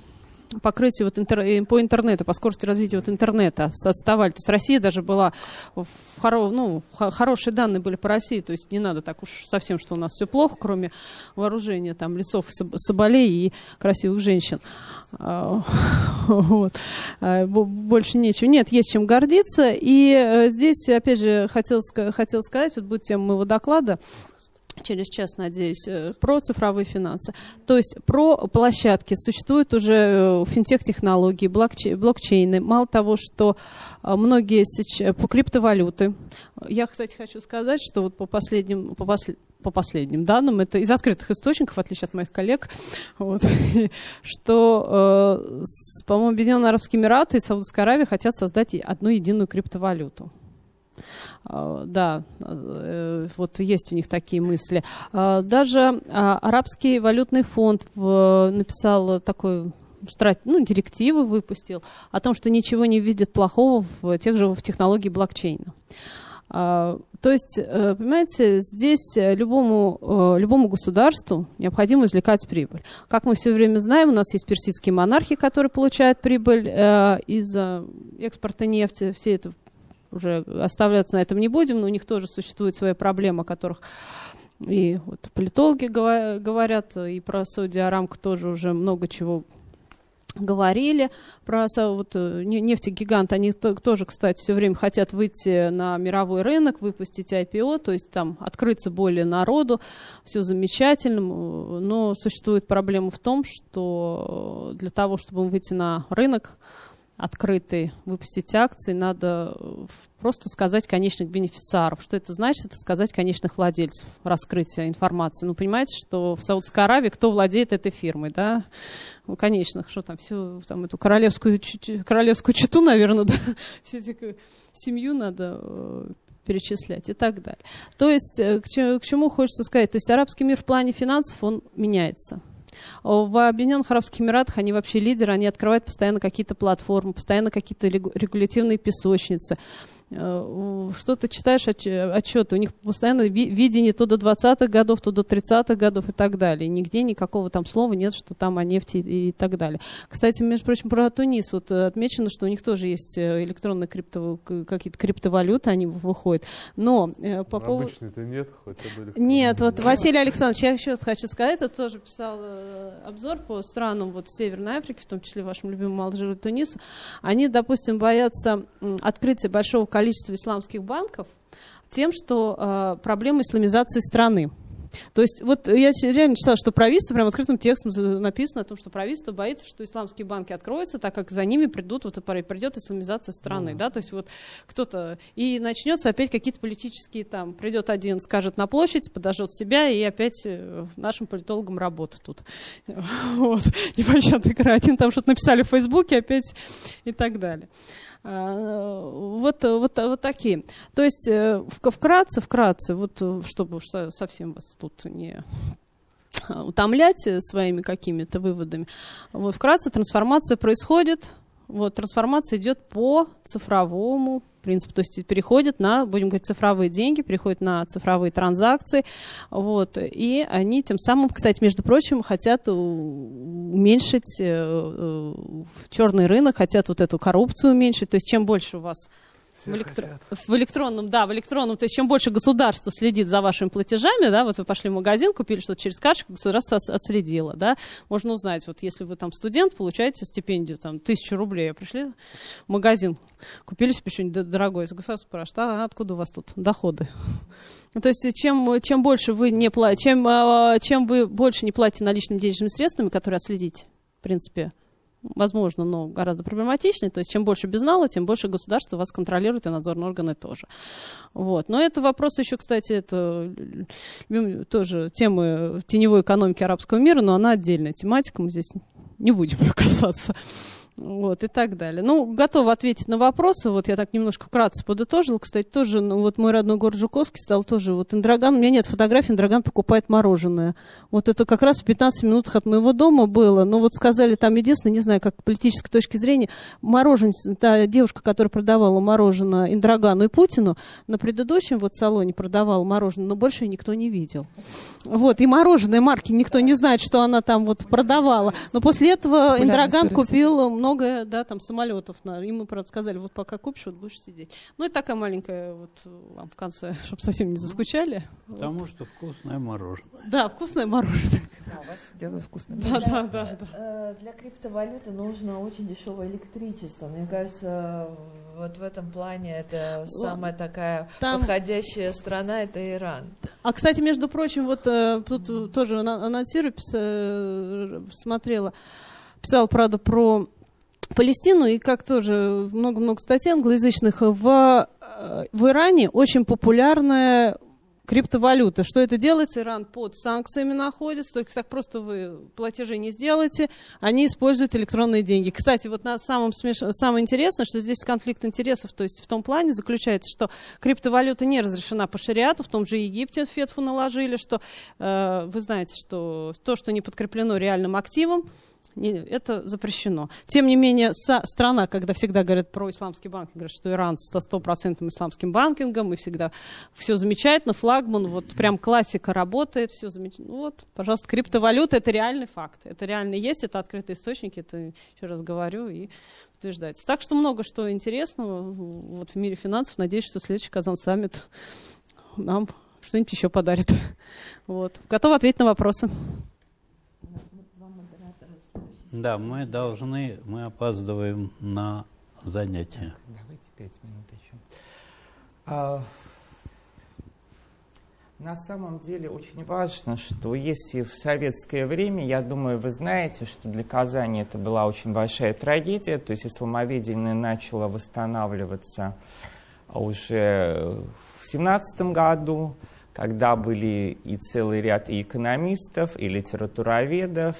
покрытие вот интер, э, по интернету, по скорости развития вот интернета отставали. То есть Россия даже была в хоро, ну, хорошие данные были по России, то есть не надо так уж совсем, что у нас все плохо, кроме вооружения там лесов, соболей и красивых женщин. А, вот. А, больше нечего. Нет, есть чем гордиться. И э, здесь, опять же, хотел, хотел сказать, вот будет тема моего доклада, через час, надеюсь, э, про цифровые финансы. То есть про площадки. Существуют уже э, финтех-технологии, блокчейны. Мало того, что э, многие сейчас, по криптовалюты. Я, кстати, хочу сказать, что вот по последним, по послед, по последним данным, это из открытых источников, в отличие от моих коллег, вот, что, э, по-моему, Объединенные Арабские Эмираты и Саудовская Аравия хотят создать одну единую криптовалюту. А, да, э, вот есть у них такие мысли. А, даже а, Арабский валютный фонд написал такой ну, директивы выпустил о том, что ничего не видит плохого в тех же в технологии блокчейна. То есть, э, понимаете, здесь любому, э, любому государству необходимо извлекать прибыль. Как мы все время знаем, у нас есть персидские монархи, которые получают прибыль из экспорта нефти. Все это уже оставляться на этом не будем, но у них тоже существуют свои проблемы, о которых и вот политологи говорят, и про Сауди Арамку тоже уже много чего говорили. Про вот, э, нефтегигант, они тоже, кстати, все время хотят выйти на мировой рынок, выпустить IPO, то есть там открыться более народу, все замечательно, но существует проблема в том, что для того, чтобы выйти на рынок, открытый, выпустить акции, надо э, просто сказать конечных бенефициаров. Что это значит? Это сказать конечных владельцев, раскрытие информации. Ну, понимаете, что в Саудовской Аравии кто владеет этой фирмой, да? Ну, конечных, что там, всю там эту королевскую, королевскую читу, наверное, да? Всю эту семью надо э, перечислять и так далее. То есть, э, к чему хочется сказать? То есть, арабский мир в плане финансов, он меняется. В Объединенных Арабских Эмиратах они вообще лидеры, они открывают постоянно какие-то платформы, постоянно какие-то регулятивные песочницы. Э, что ты читаешь отчеты, у них постоянно видение то до 20-х годов, то до 30-х годов и так далее. Нигде никакого там слова нет, что там о нефти и так далее. Кстати, между прочим, про Тунис вот э, отмечено, что у них тоже есть э, электронные крипто, какие-то криптовалюты, они выходят. Но по поводу... Обычно-то нет, хотя бы... Нет, вот Василий Александрович, я еще хочу сказать, я тоже писал обзор по странам вот Северной Африки, в том числе вашему любимому Алжиру и Тунису. Они, допустим, боятся открытия большого количества исламских банков тем, что э, проблема исламизации страны. То есть вот я реально читала, что правительство, прям открытым текстом написано о том, что правительство боится, что исламские банки откроются, так как за ними придут, вот придет исламизация страны, mm. да, то есть вот кто-то, и начнется опять какие-то политические там, придет один, скажет на площадь, подожжет себя, и опять э, нашим политологам работа тут. Вот, непонятно, один там что-то написали в Фейсбуке опять и так далее. А, вот, вот, вот такие. То есть э, вкратце, вкратце, вот э, чтобы совсем вас тут не утомлять своими какими-то выводами. Вот вкратце трансформация происходит, вот трансформация идет по цифровому принцип, то есть переходят на, будем говорить, цифровые деньги, переходят на цифровые транзакции, вот, и они тем самым, кстати, между прочим, хотят уменьшить э, э, черный рынок, хотят вот эту коррупцию уменьшить, то есть чем больше у вас в, электро... в электронном, да, в электронном, то есть чем больше государство следит за вашими платежами, да, вот вы пошли в магазин, купили что-то через карточку, государство отследило, да, можно узнать, вот если вы там студент, получаете стипендию, там, тысячу рублей, а пришли в магазин, купили себе что-нибудь дорогое, государство спрашивает, а откуда у вас тут доходы? То есть чем, чем больше вы не платите, чем, а, чем вы больше не платите наличными денежными средствами, которые отследить, в принципе, возможно, но гораздо проблематичнее. То есть чем больше безнала, тем больше государство вас контролирует, и надзорные органы тоже. Вот. Но это вопрос еще, кстати, это тоже темы теневой экономики арабского мира, но она отдельная тематика, мы здесь не будем ее касаться вот, и так далее. Ну, готова ответить на вопросы. Вот я так немножко вкратце подытожила. Кстати, тоже, ну, вот мой родной город Жуковский стал тоже, вот Индраган, у меня нет фотографий, Индраган покупает мороженое. Вот это как раз в 15 минутах от моего дома было. Но вот сказали там единственное, не знаю, как политической точки зрения, мороженое, та девушка, которая продавала мороженое Индрагану и Путину, на предыдущем вот салоне продавала мороженое, но больше никто не видел. Вот, и мороженое марки никто не знает, что она там вот продавала. Но после этого Индраган купил много, да, там самолетов. На, и мы, правда, сказали, вот пока купишь, вот будешь сидеть. Ну, и такая маленькая вот вам в конце, чтобы совсем не заскучали. Потому вот. что вкусное мороженое. Да, вкусное мороженое. Да, у вас делают вкусное Да, да, да, да. Э, для криптовалюты нужно очень дешевое электричество. Мне кажется, вот в этом плане это самая такая Там... подходящая страна, это Иран. А, кстати, между прочим, вот э, тут тоже анонсирую, э, смотрела, писал, правда, про Палестину, и как тоже много-много статей англоязычных, в, э, в Иране очень популярная криптовалюта. Что это делается? Иран под санкциями находится, только так просто вы платежи не сделаете, они используют электронные деньги. Кстати, вот на самом смеш... самое интересное, что здесь конфликт интересов, то есть в том плане заключается, что криптовалюта не разрешена по шариату, в том же Египте фетфу наложили, что э, вы знаете, что то, что не подкреплено реальным активом, это запрещено. Тем не менее, страна, когда всегда говорят про исламский банк, говорят, что Иран с стопроцентным исламским банкингом, и всегда все замечательно, флагман, вот прям классика работает, все замечательно. Ну вот, пожалуйста, криптовалюта – это реальный факт. Это реально есть, это открытые источники, это еще раз говорю, и утверждается. Так что много что интересного вот в мире финансов. Надеюсь, что следующий Казан саммит нам что-нибудь еще подарит. Вот. Готова ответить на вопросы. Да, мы должны, мы опаздываем на занятия. Давайте пять минут еще. А, на самом деле очень важно, что если в советское время, я думаю, вы знаете, что для Казани это была очень большая трагедия, то есть исламоведение начало восстанавливаться уже в семнадцатом году, когда были и целый ряд и экономистов, и литературоведов,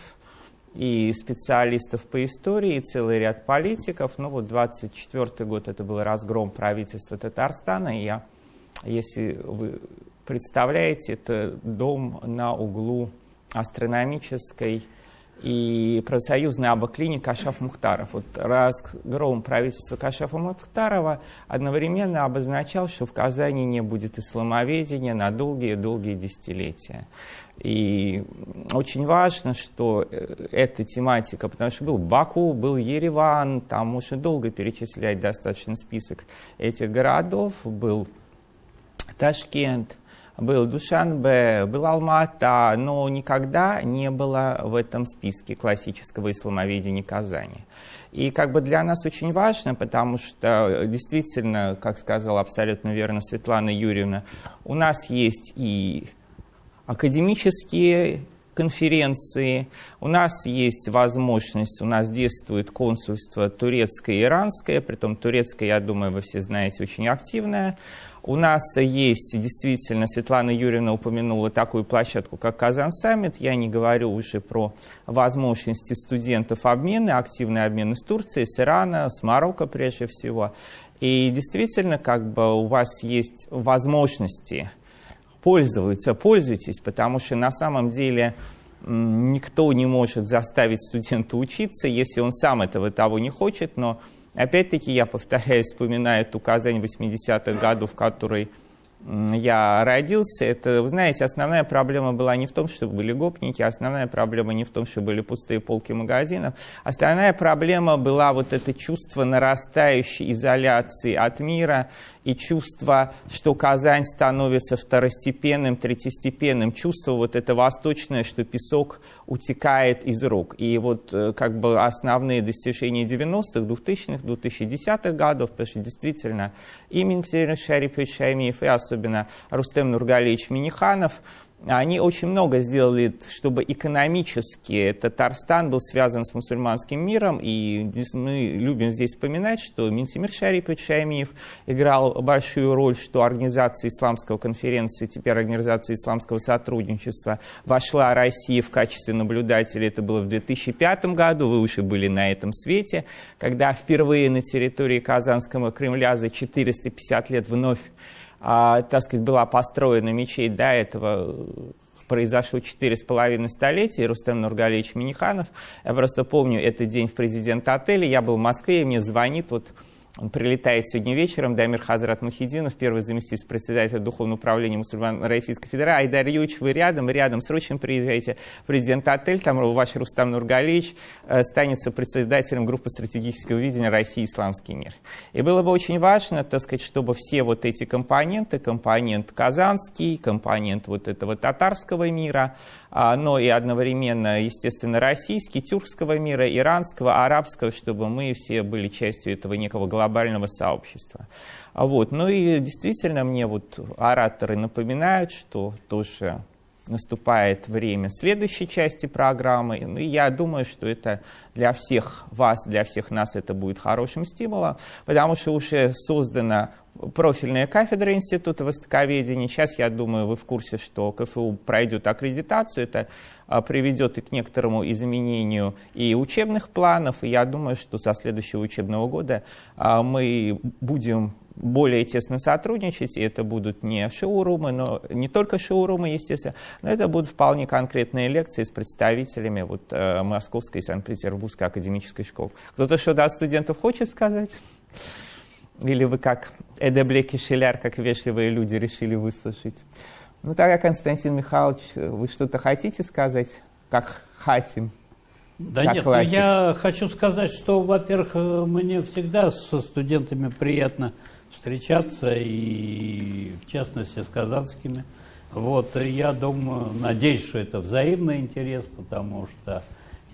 и специалистов по истории, и целый ряд политиков. Ну вот 24 год это был разгром правительства Татарстана, и я, если вы представляете, это дом на углу астрономической и профсоюзной абоклиник Кашаф Мухтаров. Вот разгром правительства Кашафа Мухтарова одновременно обозначал, что в Казани не будет исламоведения на долгие-долгие десятилетия. И очень важно, что э, эта тематика, потому что был Баку, был Ереван, там можно долго перечислять достаточно список этих городов, был Ташкент, был Душанбе, был Алмата, но никогда не было в этом списке классического исламоведения Казани. И как бы для нас очень важно, потому что действительно, как сказала абсолютно верно Светлана Юрьевна, у нас есть и академические конференции. У нас есть возможность, у нас действует консульство турецкое и иранское, притом турецкое, я думаю, вы все знаете, очень активное. У нас есть действительно, Светлана Юрьевна упомянула такую площадку, как Казан Саммит. Я не говорю уже про возможности студентов обмена, активный обмен с Турцией, с Ирана, с Марокко прежде всего. И действительно, как бы у вас есть возможности пользуются, пользуйтесь, потому что на самом деле никто не может заставить студента учиться, если он сам этого того не хочет, но опять-таки я повторяю, вспоминаю ту Казань 80-х годов, в которой я родился, это, вы знаете, основная проблема была не в том, что были гопники, основная проблема не в том, что были пустые полки магазинов, основная проблема была вот это чувство нарастающей изоляции от мира и чувство, что Казань становится второстепенным, третьестепенным, чувство вот это восточное, что песок утекает из рук. И вот э, как бы основные достижения 90-х, 2000-х, 2010-х годов, потому что действительно и Минпсер Шарипович Шаймиев, и особенно Рустем Нургалевич Миниханов – они очень много сделали, чтобы экономически Татарстан был связан с мусульманским миром. И мы любим здесь вспоминать, что Минтимир Шарипович Шаймиев играл большую роль, что организация исламского конференции, теперь организация исламского сотрудничества, вошла Россия в качестве наблюдателя. Это было в 2005 году, вы уже были на этом свете, когда впервые на территории Казанского Кремля за 450 лет вновь а, так сказать, была построена мечеть до этого произошло четыре с половиной столетия, Рустем Нургалевич Миниханов. Я просто помню этот день в президент-отеле, я был в Москве, и мне звонит вот он прилетает сегодня вечером, Дамир Хазрат Мухидинов, первый заместитель председателя Духовного управления мусульман Российской Федерации. Айдар Юрьевич, вы рядом, рядом, срочно приезжайте в президент-отель, там ваш Рустам Нургалевич э, станет председателем группы стратегического видения России Исламский мир. И было бы очень важно, так сказать, чтобы все вот эти компоненты, компонент казанский, компонент вот этого татарского мира, а, но и одновременно, естественно, российский, тюркского мира, иранского, арабского, чтобы мы все были частью этого некого глобального сообщества. А вот. Ну и действительно мне вот ораторы напоминают, что тоже наступает время следующей части программы. Ну, и я думаю, что это для всех вас, для всех нас это будет хорошим стимулом, потому что уже создана профильная кафедра Института Востоковедения. Сейчас, я думаю, вы в курсе, что КФУ пройдет аккредитацию. Это а, приведет и к некоторому изменению и учебных планов. И я думаю, что со следующего учебного года а, мы будем более тесно сотрудничать, и это будут не шоурумы, но не только шоурумы, естественно, но это будут вполне конкретные лекции с представителями вот, э, Московской и Санкт-Петербургской академической школы. Кто-то что-то от студентов хочет сказать? Или вы как Эдеблек и Шеляр, как вежливые люди, решили выслушать? Ну, тогда, Константин Михайлович, вы что-то хотите сказать, как хотим? Да нет, ну, я хочу сказать, что, во-первых, мне всегда со студентами приятно встречаться, и в частности с казанскими. Вот, и я думаю, надеюсь, что это взаимный интерес, потому что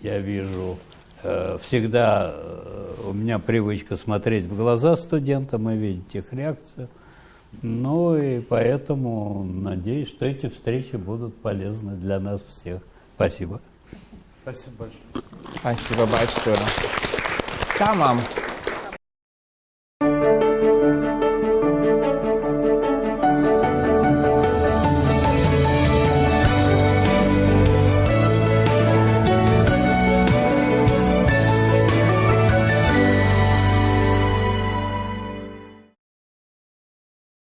я вижу э, всегда э, у меня привычка смотреть в глаза студентам и видеть их реакцию. Ну и поэтому надеюсь, что эти встречи будут полезны для нас всех. Спасибо. Спасибо большое. Спасибо большое. Tamam.